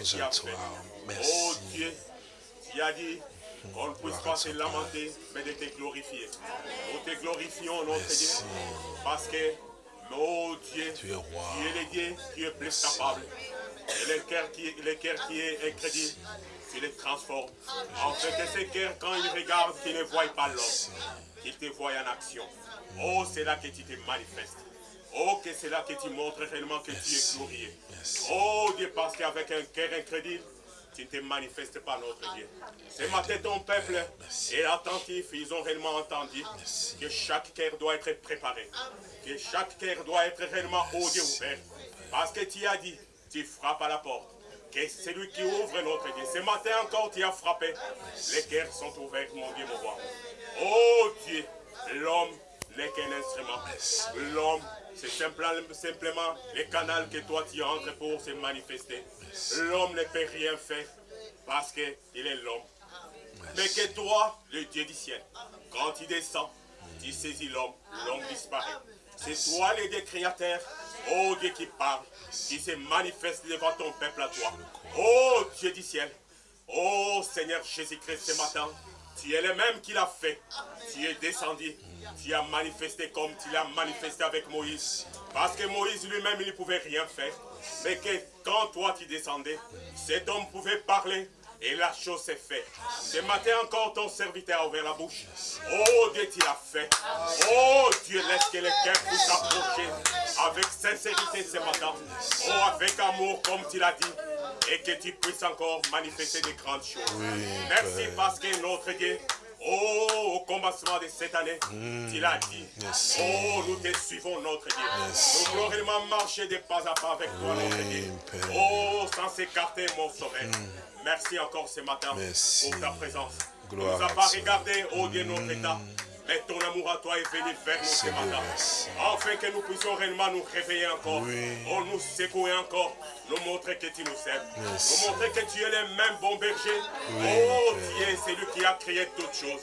tu à toi. Merci. Oh Dieu, tu as dit qu'on ne puisse pas se lamenter, mais de te glorifier. Nous te glorifions, notre. Dieu, parce que, oh Dieu, Tu es roi. tu es le Dieu qui est plus capable. Et le cœur qui, le cœur qui est incrédule, tu le transformes. En fait que ce cœur, quand il regarde, qu'il ne voit pas l'homme, qu'il te voit en action. Oh, c'est là que tu te manifestes. Oh, que c'est là que tu montres réellement que tu es glorieux. Oh Dieu, parce qu'avec un cœur incrédule, tu ne te manifestes pas, notre Dieu. Ce matin, ton peuple est attentif, ils ont réellement entendu que chaque cœur doit être préparé, que chaque cœur doit être réellement au Dieu ouvert. Parce que tu as dit, tu frappes à la porte. que c'est lui qui ouvre notre Dieu. Ce matin encore, tu as frappé. Les cœurs sont ouverts, mon Dieu, mon roi. Oh Dieu, l'homme n'est qu'un instrument. L'homme, c'est simplement le canal que toi tu entres pour se manifester. L'homme ne peut rien faire parce qu'il est l'homme. Mais que toi, le Dieu du ciel, quand tu descends, tu saisis l'homme, l'homme disparaît. C'est toi le Dieu créateur, oh Dieu qui parle, qui se manifeste devant ton peuple à toi. Oh Dieu du ciel, oh Seigneur Jésus-Christ ce matin, tu es le même qui l'a fait. Tu es descendu, tu as manifesté comme tu l'as manifesté avec Moïse. Parce que Moïse lui-même, il ne pouvait rien faire. Mais que quand toi tu descendais, cet homme pouvait parler et la chose s'est faite. Ce matin encore, ton serviteur a ouvert la bouche. Oh Dieu, tu l'as fait. Oh Dieu, laisse que les cœurs puissent s'approcher avec sincérité ce matin. Oh, avec amour, comme tu l'as dit. Et que tu puisses encore manifester des grandes choses. Merci parce que notre Dieu, Oh, au commencement de cette année, tu l'as dit. Oh, nous te suivons, notre Dieu. Nous voulons réellement marcher des pas à pas avec toi, notre Dieu. Oh, sans s'écarter, mon sauveur. Merci encore ce matin pour ta présence. Nous as pas regardé, oh Dieu, notre état. Mais ton amour à toi est venu vers nous ce matin. Afin que nous puissions réellement nous réveiller encore. Oh, nous secouer encore. Nous montrer que tu nous aimes. Nous montrer que tu es le même bon berger. oh, tu es celui qui a créé toutes choses.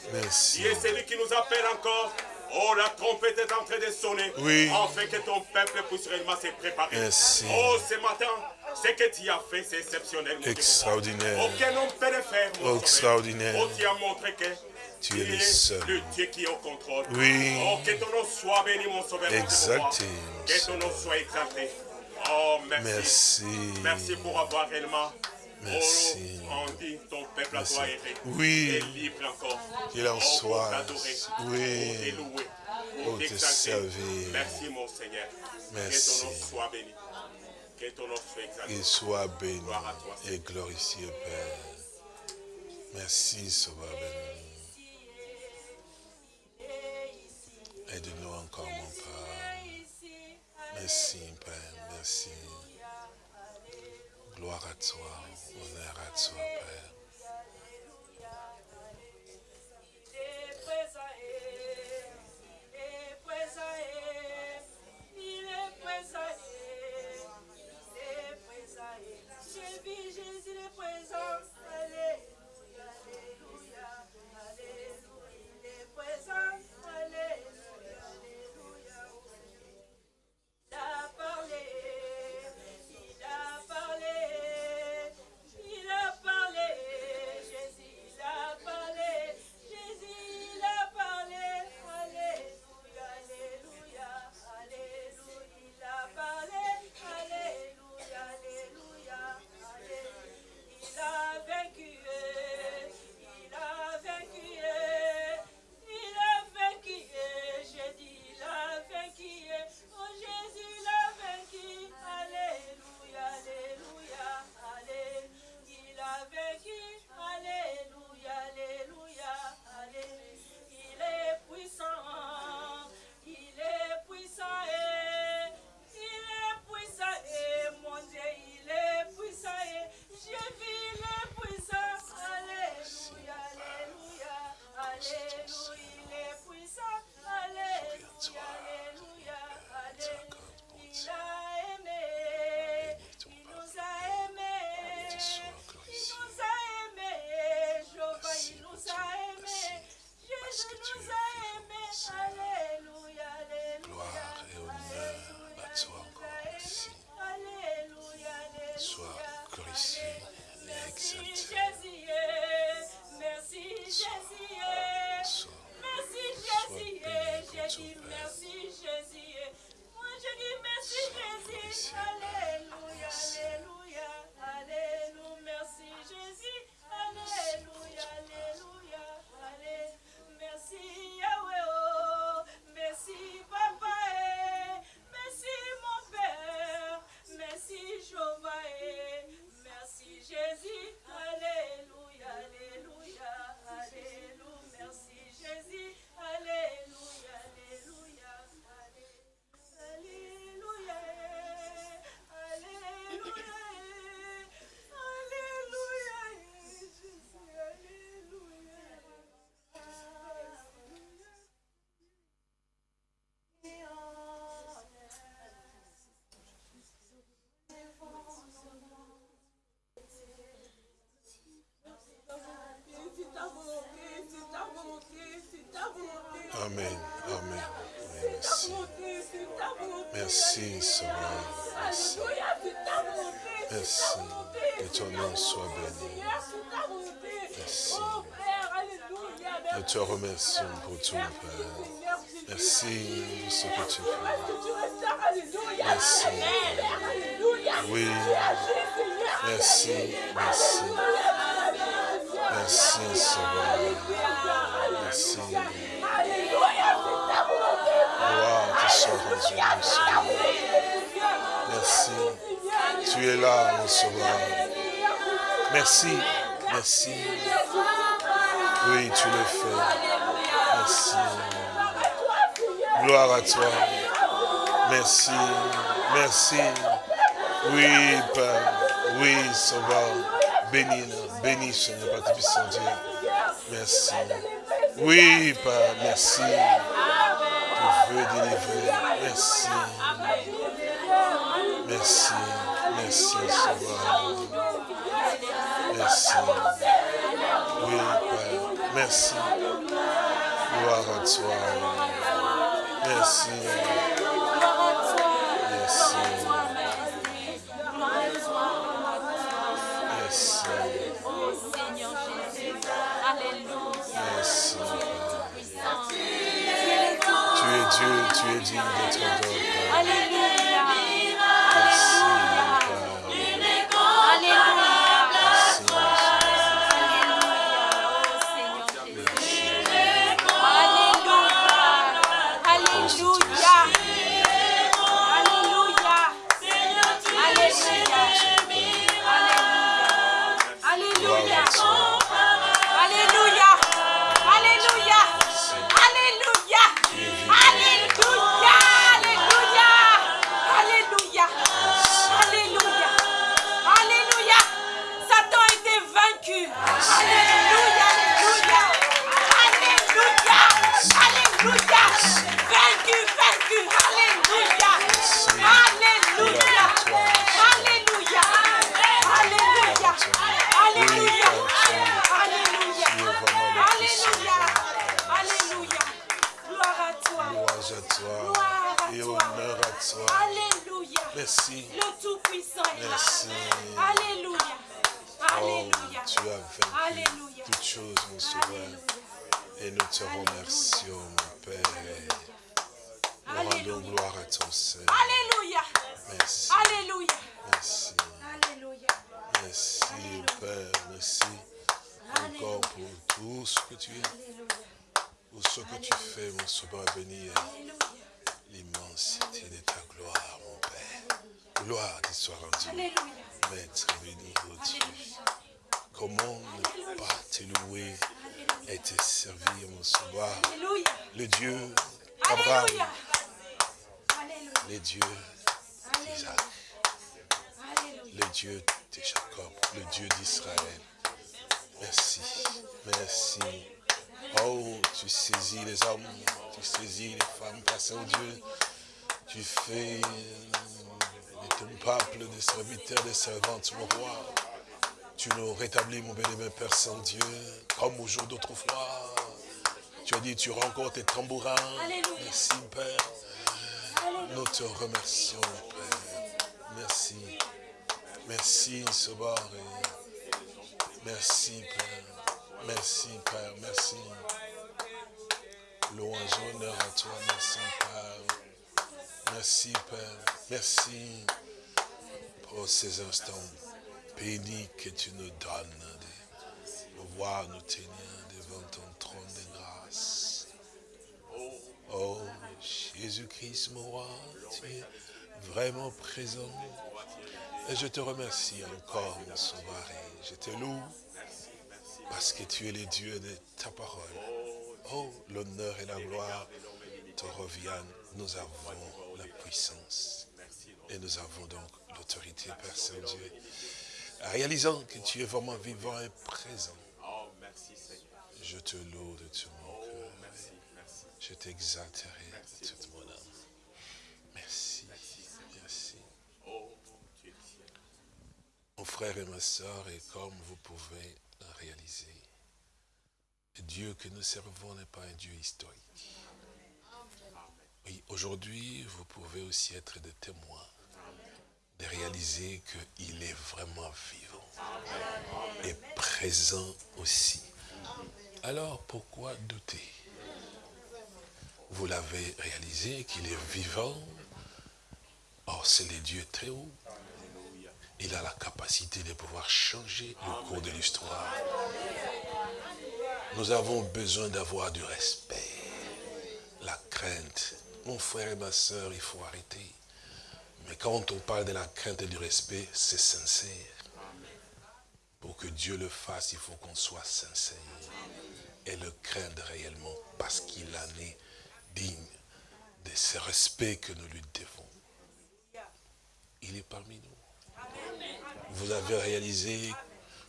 Tu es celui qui nous appelle encore. Oh, la trompette est en train de sonner. Oui. Afin que ton peuple puisse réellement se préparer. Oh, ce matin, ce que tu as fait, c'est exceptionnel. Extraordinaire. Aucun homme peut le faire. Mon Extraordinaire. Oh, tu as montré que tu es le seul. Le Dieu qui est au contrôle. Oui. Oh, que ton nom soit béni, mon sauveur. Exalté. Que ton nom soit exalté. Oh, merci. Merci. Merci pour avoir réellement. Merci. Oh, dit ton peuple à toi est Oui. Et libre encore. Qu'il en oh, soit. Oui. Pour te servir. Merci, mon Seigneur. Merci. Que ton nom soit béni. Que ton nom soit exalté. Soit béni Gloire à toi. et glorifié, Père. Merci, Sauveur béni. Merci. Que ton nom soit béni. Merci. Nous te remercions pour tout, Père. Merci pour ce que tu fais. Merci. Oui. Merci. Merci. Merci, Seigneur. Merci. Gloire te soit rendue, Seigneur. Merci. Tu es là, mon sauveur. Merci. Merci. Oui, tu le fais. Merci. Gloire à toi. Merci. Merci. Oui, Père. Oui, Sauveur. Bénis, bénis, Seigneur, Père Tout-Puissant Dieu. Merci. Oui, Père, merci. Tu veux délivrer. Merci. Merci. Merci, Sauveur. Merci. Oui, Père. Merci. Gloire à toi. Merci. Merci. Merci. Merci. Tu es Dieu, tu es digne d'être adoré. Père. Tu encore tes tambourins. Alléluia. Merci, Père. Nous te remercions, Père. Merci. Merci, Sauveur. Merci, Père. Merci, Père. Merci. Louange, honneur à toi. Merci, Père. Merci, Père. Merci pour ces instants bénis que tu nous donnes de pouvoir nous tenir Jésus-Christ, mon roi, tu es vraiment présent. Et je te remercie encore, mon sauveur. Je te loue parce que tu es le Dieu de ta parole. Oh, l'honneur et la gloire te reviennent. Nous avons la puissance. Et nous avons donc l'autorité, Père Saint-Dieu. Réalisant que tu es vraiment vivant et présent. Je te loue de tout mon cœur. Je t'exalterai de toute mon âme. Merci. Merci. Mon frère et ma soeur, et comme vous pouvez réaliser, Dieu que nous servons n'est pas un Dieu historique. Oui, aujourd'hui, vous pouvez aussi être des témoins, de réaliser qu'il est vraiment vivant et présent aussi. Alors, pourquoi douter? Vous l'avez réalisé qu'il est vivant. Or, c'est le Dieu très haut. Il a la capacité de pouvoir changer le cours de l'histoire. Nous avons besoin d'avoir du respect, la crainte. Mon frère et ma soeur, il faut arrêter. Mais quand on parle de la crainte et du respect, c'est sincère. Pour que Dieu le fasse, il faut qu'on soit sincère et le craindre réellement parce qu'il en est digne de ce respect que nous lui devons. Il est parmi nous. Vous avez réalisé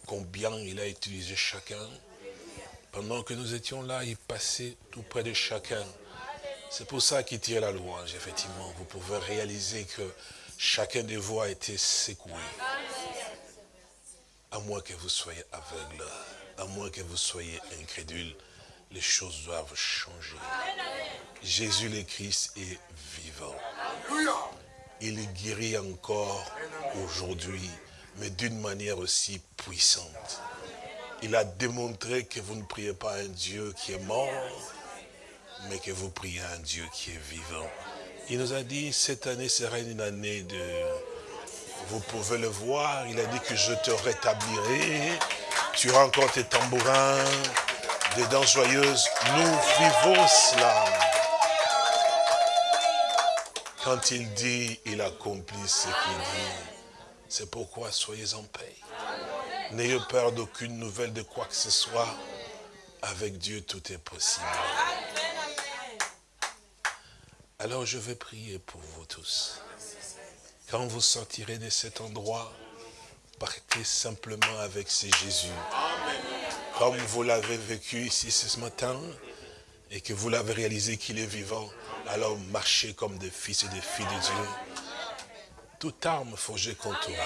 combien il a utilisé chacun. Pendant que nous étions là, il passait tout près de chacun. C'est pour ça qu'il tire la louange, effectivement. Vous pouvez réaliser que chacun de vous a été secoué. À moins que vous soyez aveugle, à moins que vous soyez incrédule, les choses doivent changer. Jésus le Christ est vivant. Il guérit encore aujourd'hui, mais d'une manière aussi puissante. Il a démontré que vous ne priez pas un Dieu qui est mort, mais que vous priez un Dieu qui est vivant. Il nous a dit, cette année sera une année de... Vous pouvez le voir, il a dit que je te rétablirai. Tu auras encore tes tambourins, des dents joyeuses. Nous vivons cela. Quand il dit, il accomplit ce qu'il dit. C'est pourquoi soyez en paix. N'ayez peur d'aucune nouvelle de quoi que ce soit. Avec Dieu, tout est possible. Alors je vais prier pour vous tous. Quand vous sortirez de cet endroit, partez simplement avec ce Jésus. Comme vous l'avez vécu ici ce matin, et que vous l'avez réalisé qu'il est vivant, alors marchez comme des fils et des filles de Dieu. Toute arme forgée contre vous.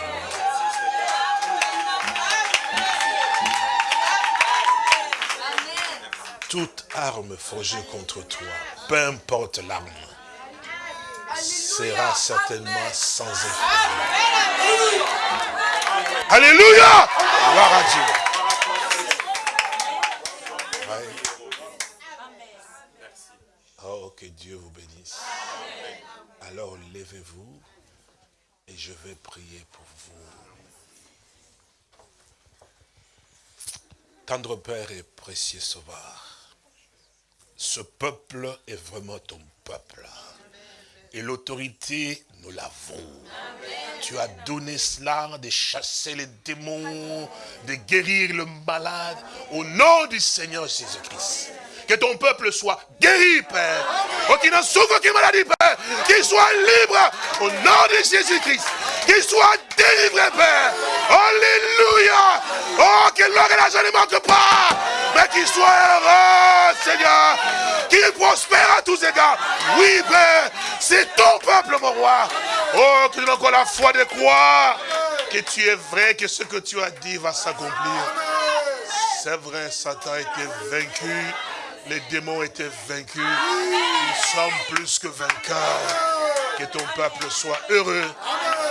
Toute arme forgée contre toi, peu importe l'arme, sera certainement sans effet. Alléluia Gloire à Dieu. Oh, que Dieu vous bénisse. Alors levez-vous et je vais prier pour vous. Tendre Père et précieux Sauveur, ce peuple est vraiment ton peuple. Et l'autorité, nous l'avons. Tu as donné cela de chasser les démons, de guérir le malade, au nom du Seigneur Jésus-Christ. Que ton peuple soit guéri, Père. Oh, qu'il n'en souffre aucune maladie, Père. Qu'il soit libre au nom de Jésus-Christ. Qu'il soit délivré, Père. Alléluia. Oh, que l'or et l'argent ne manquent pas. Mais qu'il soit heureux, Seigneur. Qu'il prospère à tous égards. Oui, Père. C'est ton peuple, mon roi. Oh, que nous encore la foi de croire que tu es vrai, que ce que tu as dit va s'accomplir. C'est vrai, Satan a été vaincu. Les démons étaient vaincus. Nous sommes plus que vainqueurs. Que ton peuple soit heureux.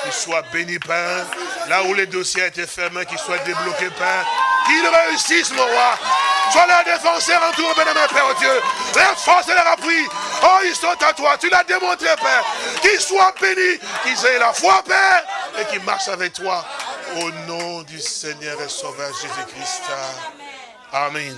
Qu'il soit béni, Père. Là où les dossiers étaient fermés, qu'ils soient débloqués, Père. Qu'ils réussissent, mon roi. Sois leur défenseur en tout, béni, Père Dieu. Leur force et leur appui. Oh, ils sont à toi. Tu l'as démontré, Père. Qu'ils soient bénis. Qu'ils aient la foi, Père. Et qu'ils marchent avec toi. Au nom du Seigneur et Sauveur Jésus-Christ. Amen.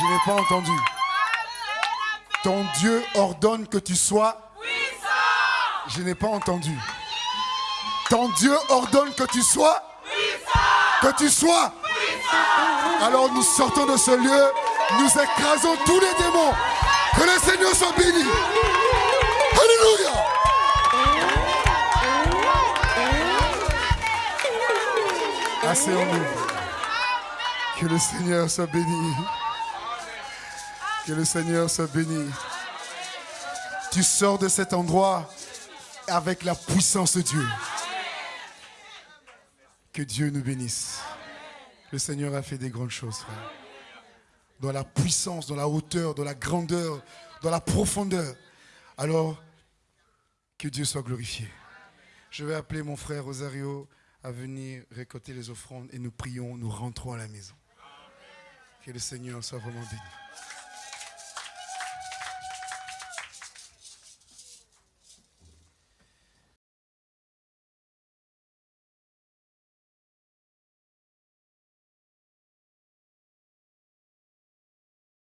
Je n'ai pas entendu. Ton Dieu ordonne que tu sois. Je n'ai pas entendu. Ton Dieu ordonne que tu sois. Que tu sois. Alors nous sortons de ce lieu. Nous écrasons tous les démons. Que le Seigneur soit béni. Alléluia. Asseyons-nous. Que le Seigneur soit béni. Que le Seigneur soit béni. Tu sors de cet endroit avec la puissance de Dieu. Que Dieu nous bénisse. Le Seigneur a fait des grandes choses, frère. Dans la puissance, dans la hauteur, dans la grandeur, dans la profondeur. Alors, que Dieu soit glorifié. Je vais appeler mon frère Rosario à venir récolter les offrandes et nous prions, nous rentrons à la maison. Que le Seigneur soit vraiment béni.